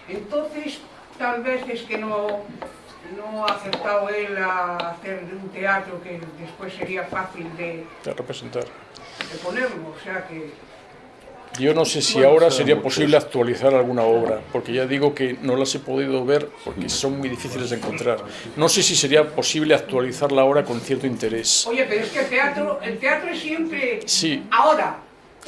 Entonces, tal vez es que no, no ha acertado él a hacer un teatro que después sería fácil de, De representar. de ponerlo, o sea que... Yo no sé si Bueno, ahora sería posible actualizar alguna obra, porque ya digo que no las he podido ver porque son muy difíciles de encontrar. No sé si sería posible actualizarla ahora con cierto interés. Oye, pero es que el teatro, el teatro es siempre... Sí. Ahora,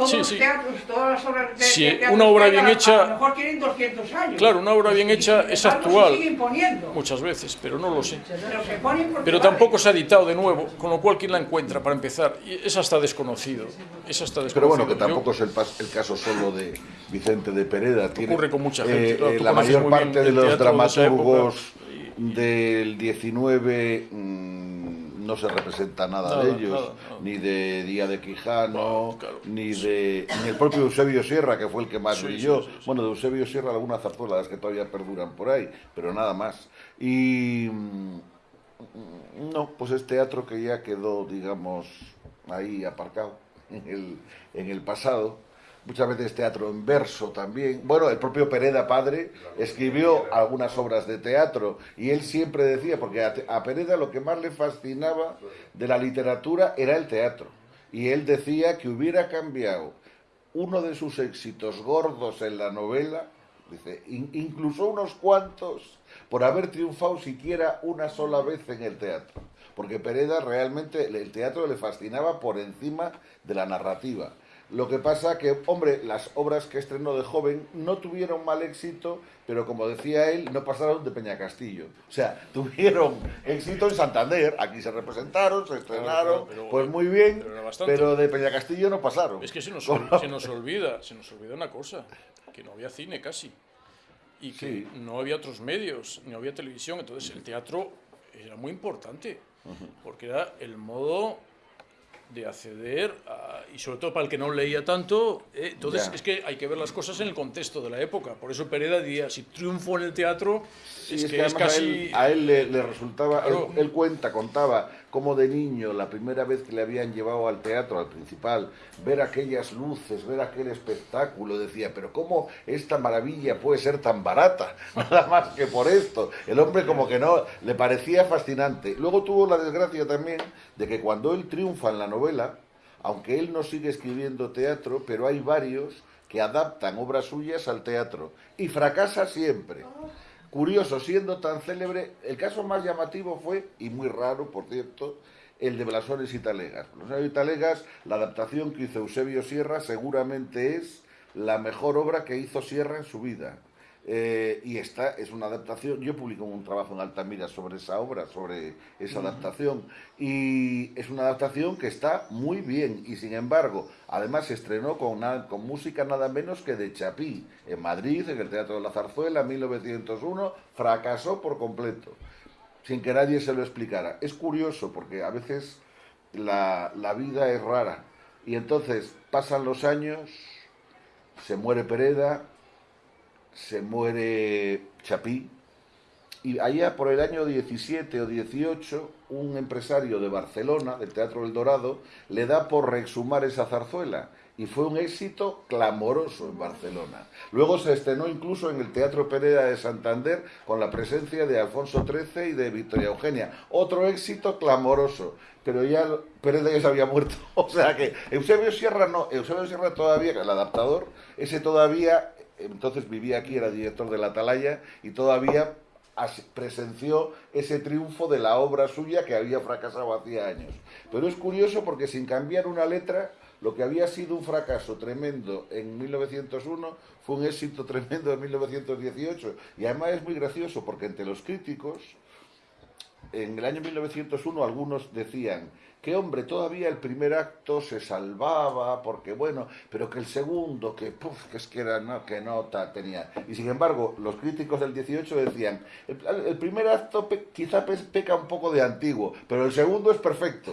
todos Sí, los sí. teatros, todas las obras de, Sí, de teatro una obra bien a- hecha- A lo mejor tienen 200 años. Claro, una obra bien hecha es actual. Se siguen poniendo. Muchas veces, pero no lo sé. Pero se ponen Pero vale. tampoco se ha editado de nuevo, con lo cual ¿quién la encuentra para empezar? Y esa está desconocido. Esa está desconocido. Pero bueno, que Yo- tampoco es el, pas- el caso solo de Vicente de Pereda. Tiene, Ocurre con mucha gente, eh, claro, eh, tú la mayor parte de los de dramaturgos época del 19 mm, no se representa nada, de ellos, ni de Día de Quijano, claro. ni de ni el propio Eusebio Sierra, que fue el que más Sí, brilló. sí, sí, sí. Bueno, de Eusebio Sierra algunas zarzuelas que todavía perduran por ahí, pero nada más. Y mm, no, pues es teatro que ya quedó, digamos, ahí aparcado en el, en el pasado. Muchas veces teatro en verso también. Bueno, el propio Pereda padre escribió algunas obras de teatro y él siempre decía, porque a, a Pereda lo que más le fascinaba de la literatura era el teatro. Y él decía que hubiera cambiado uno de sus éxitos gordos en la novela, dice, "in- incluso unos cuantos, por haber triunfado siquiera una sola vez en el teatro. Porque Pereda realmente el teatro le fascinaba por encima de la narrativa. Lo que pasa que, hombre, las obras que estrenó de joven no tuvieron mal éxito, pero como decía él, no pasaron de Peña Castillo. O sea, tuvieron éxito en Santander, aquí se representaron, se estrenaron, claro, pero- pues muy bien, pero bastante. pero de Peña Castillo no pasaron. Es que se nos, ol- se nos olvida, se nos olvida una cosa, que no había cine casi. Y que Sí. no había otros medios, no había televisión. Entonces el teatro era muy importante, porque era el modo de acceder a- y sobre todo para el que no leía tanto, eh, entonces Ya. es que hay que ver las cosas en el contexto de la época. Por eso Pereda diría, si triunfo en el teatro, Sí, es, es que, que es casi... a él, a él le, le resultaba, Claro. él, él cuenta, contaba como de niño, la primera vez que le habían llevado al teatro, al principal, ver aquellas luces, ver aquel espectáculo, decía, pero ¿cómo esta maravilla puede ser tan barata? Nada más que por esto. El hombre como que no, le parecía fascinante. Luego tuvo la desgracia también de que cuando él triunfa en la novela, aunque él no sigue escribiendo teatro, pero hay varios que adaptan obras suyas al teatro y fracasa siempre. Curioso, siendo tan célebre, el caso más llamativo fue, y muy raro, por cierto, el de Blasones y Talegas. Blasones y Talegas, la adaptación que hizo Eusebio Sierra, seguramente es la mejor obra que hizo Sierra en su vida. Eh, y esta es una adaptación, yo publico un trabajo en Altamira sobre esa obra, sobre esa adaptación, y es una adaptación que está muy bien, y sin embargo, además se estrenó con, na- con música nada menos que de Chapí, en Madrid, en el Teatro de la Zarzuela, en 1901, fracasó por completo, sin que nadie se lo explicara. Es curioso, porque a veces la, la vida es rara, y entonces pasan los años, se muere Pereda, se muere Chapí y allá por el año 17 o 18 un empresario de Barcelona, del Teatro El Dorado, le da por reexhumar esa zarzuela y fue un éxito clamoroso en Barcelona. Luego se estrenó incluso en el Teatro Pereda de Santander con la presencia de Alfonso XIII y de Victoria Eugenia. Otro éxito clamoroso, pero ya Pereda ya se había muerto. O sea que Eusebio Sierra no, Eusebio Sierra todavía, el adaptador, ese todavía entonces vivía aquí, era director de la Atalaya y todavía presenció ese triunfo de la obra suya que había fracasado hacía años. Pero es curioso porque sin cambiar una letra, lo que había sido un fracaso tremendo en 1901 fue un éxito tremendo en 1918. Y además es muy gracioso porque entre los críticos, en el año 1901 algunos decían que hombre, todavía el primer acto se salvaba, porque bueno, pero que el segundo, que puf, que es que era, no, que nota tenía. Y sin embargo, los críticos del 18 decían, el, el primer acto pe- quizá pe- peca un poco de antiguo, pero el segundo es perfecto.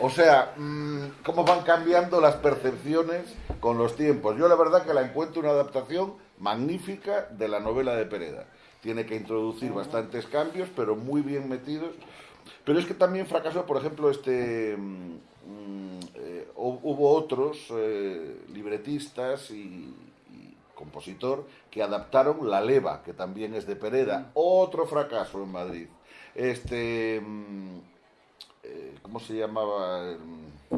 O sea, mm, cómo van cambiando las percepciones con los tiempos. Yo la verdad que la encuentro una adaptación magnífica de la novela de Pereda. Tiene que introducir bastantes cambios, pero muy bien metidos. Pero es que también fracasó, por ejemplo, este mm, mm, eh, hu- hubo otros eh, libretistas y, y compositor que adaptaron La Leva, que también es de Pereda. Otro fracaso en Madrid. Este, mm, eh, ¿cómo se llamaba? Mm,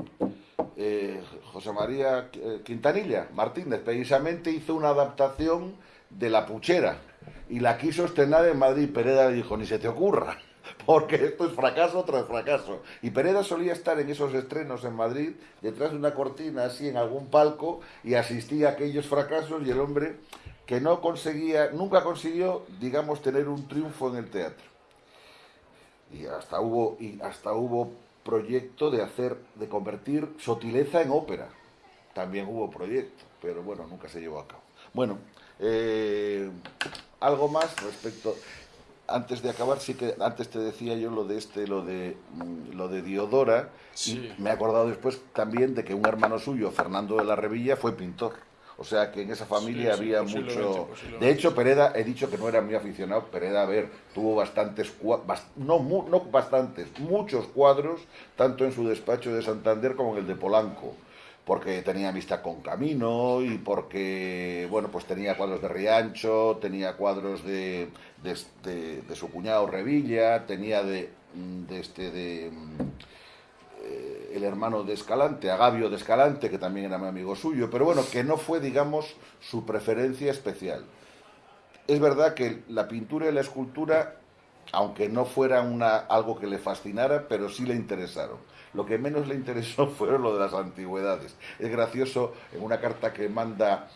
eh, José María Quintanilla Martínez, precisamente hizo una adaptación de La Puchera y la quiso estrenar en Madrid. Pereda le dijo, ni se te ocurra, porque esto es fracaso tras fracaso. Y Pereda solía estar en esos estrenos en Madrid, detrás de una cortina así en algún palco, y asistía a aquellos fracasos y el hombre que no conseguía, nunca consiguió, digamos, tener un triunfo en el teatro. Y hasta hubo, y hasta hubo proyecto de hacer, de convertir Sotileza en ópera. También hubo proyecto, pero bueno, nunca se llevó a cabo. Bueno, eh, algo más respecto. Antes de acabar, sí que antes te decía yo lo de este, lo de mm, lo de Diodora. Sí. Y me he acordado después también de que un hermano suyo, Fernando de la Revilla, fue pintor. O sea que en esa familia Sí, sí, había mucho. De hecho, Pereda, he dicho que no era muy aficionado. Pereda, a ver, tuvo bastantes, cua- bas- no, no bastantes, muchos cuadros, tanto en su despacho de Santander como en el de Polanco. Porque tenía amistad con Camino y porque, bueno, pues tenía cuadros de Riancho, tenía cuadros de, de, de su cuñado Revilla, tenía de, este, de. eh, el hermano de Escalante, Agavio de Escalante, que también era muy amigo suyo, pero bueno, que no fue, digamos, su preferencia especial. Es verdad que la pintura y la escultura, aunque no fuera una, algo que le fascinara, pero sí le interesaron. Lo que menos le interesó fueron lo de las antigüedades. Es gracioso en una carta que manda,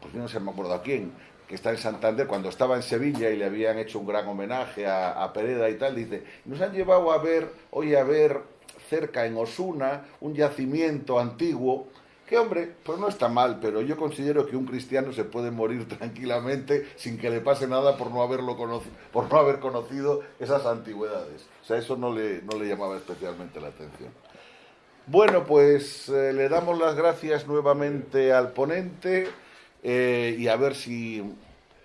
pues yo no sé, me acuerdo a quién, que está en Santander, cuando estaba en Sevilla y le habían hecho un gran homenaje a, a Pereda y tal, dice, nos han llevado a ver, hoy a ver cerca en Osuna un yacimiento antiguo, que hombre, pues no está mal, pero yo considero que un cristiano se puede morir tranquilamente sin que le pase nada por no haberlo por no haber conocido esas antigüedades. O sea, eso no le, no le llamaba especialmente la atención. Bueno, pues eh, le damos las gracias nuevamente al ponente eh, y a ver si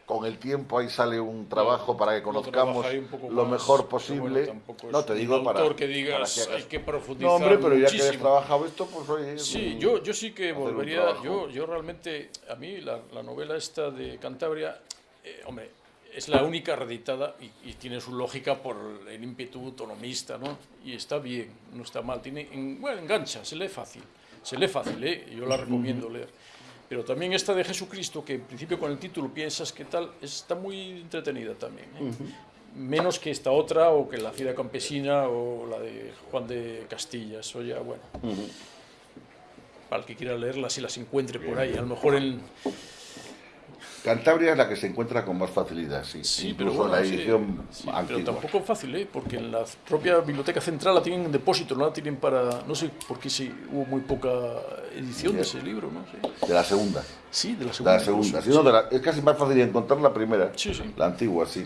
con el tiempo ahí sale un trabajo para que conozcamos lo mejor posible. bueno, no te digo para, autor que digas para que hagas- hay que profundizar No, hombre, pero ya que has trabajado esto, pues oye. Sí, yo, yo sí que volvería, yo, yo realmente, a mí la, la novela esta de Cantabria, eh, hombre, es la única reeditada y, y tiene su lógica por el ímpetu autonomista, ¿no? Y está bien, no está mal, tiene, en- bueno, engancha, se lee fácil, se lee fácil, ¿eh? Yo la recomiendo leer. Pero también esta de Jesucristo, que en principio con el título piensas que tal, está muy entretenida también. ¿eh? Menos que esta otra, o que la Cida Campesina, o la de Juan de Castilla. Eso ya, bueno. Para el que quiera leerlas, si las encuentre por ahí. A lo mejor en. Cantabria es la que se encuentra con más facilidad, sí. Sí, pero bueno, la edición sí, antigua. pero tampoco fácil, ¿eh? Porque en la propia biblioteca central la tienen en depósito, no la tienen para. No sé por qué sí, hubo muy poca edición de ese libro, ¿no? De la segunda. Sí, de la De segunda. la segunda. no, de la- es casi más fácil encontrar la primera. La antigua, sí.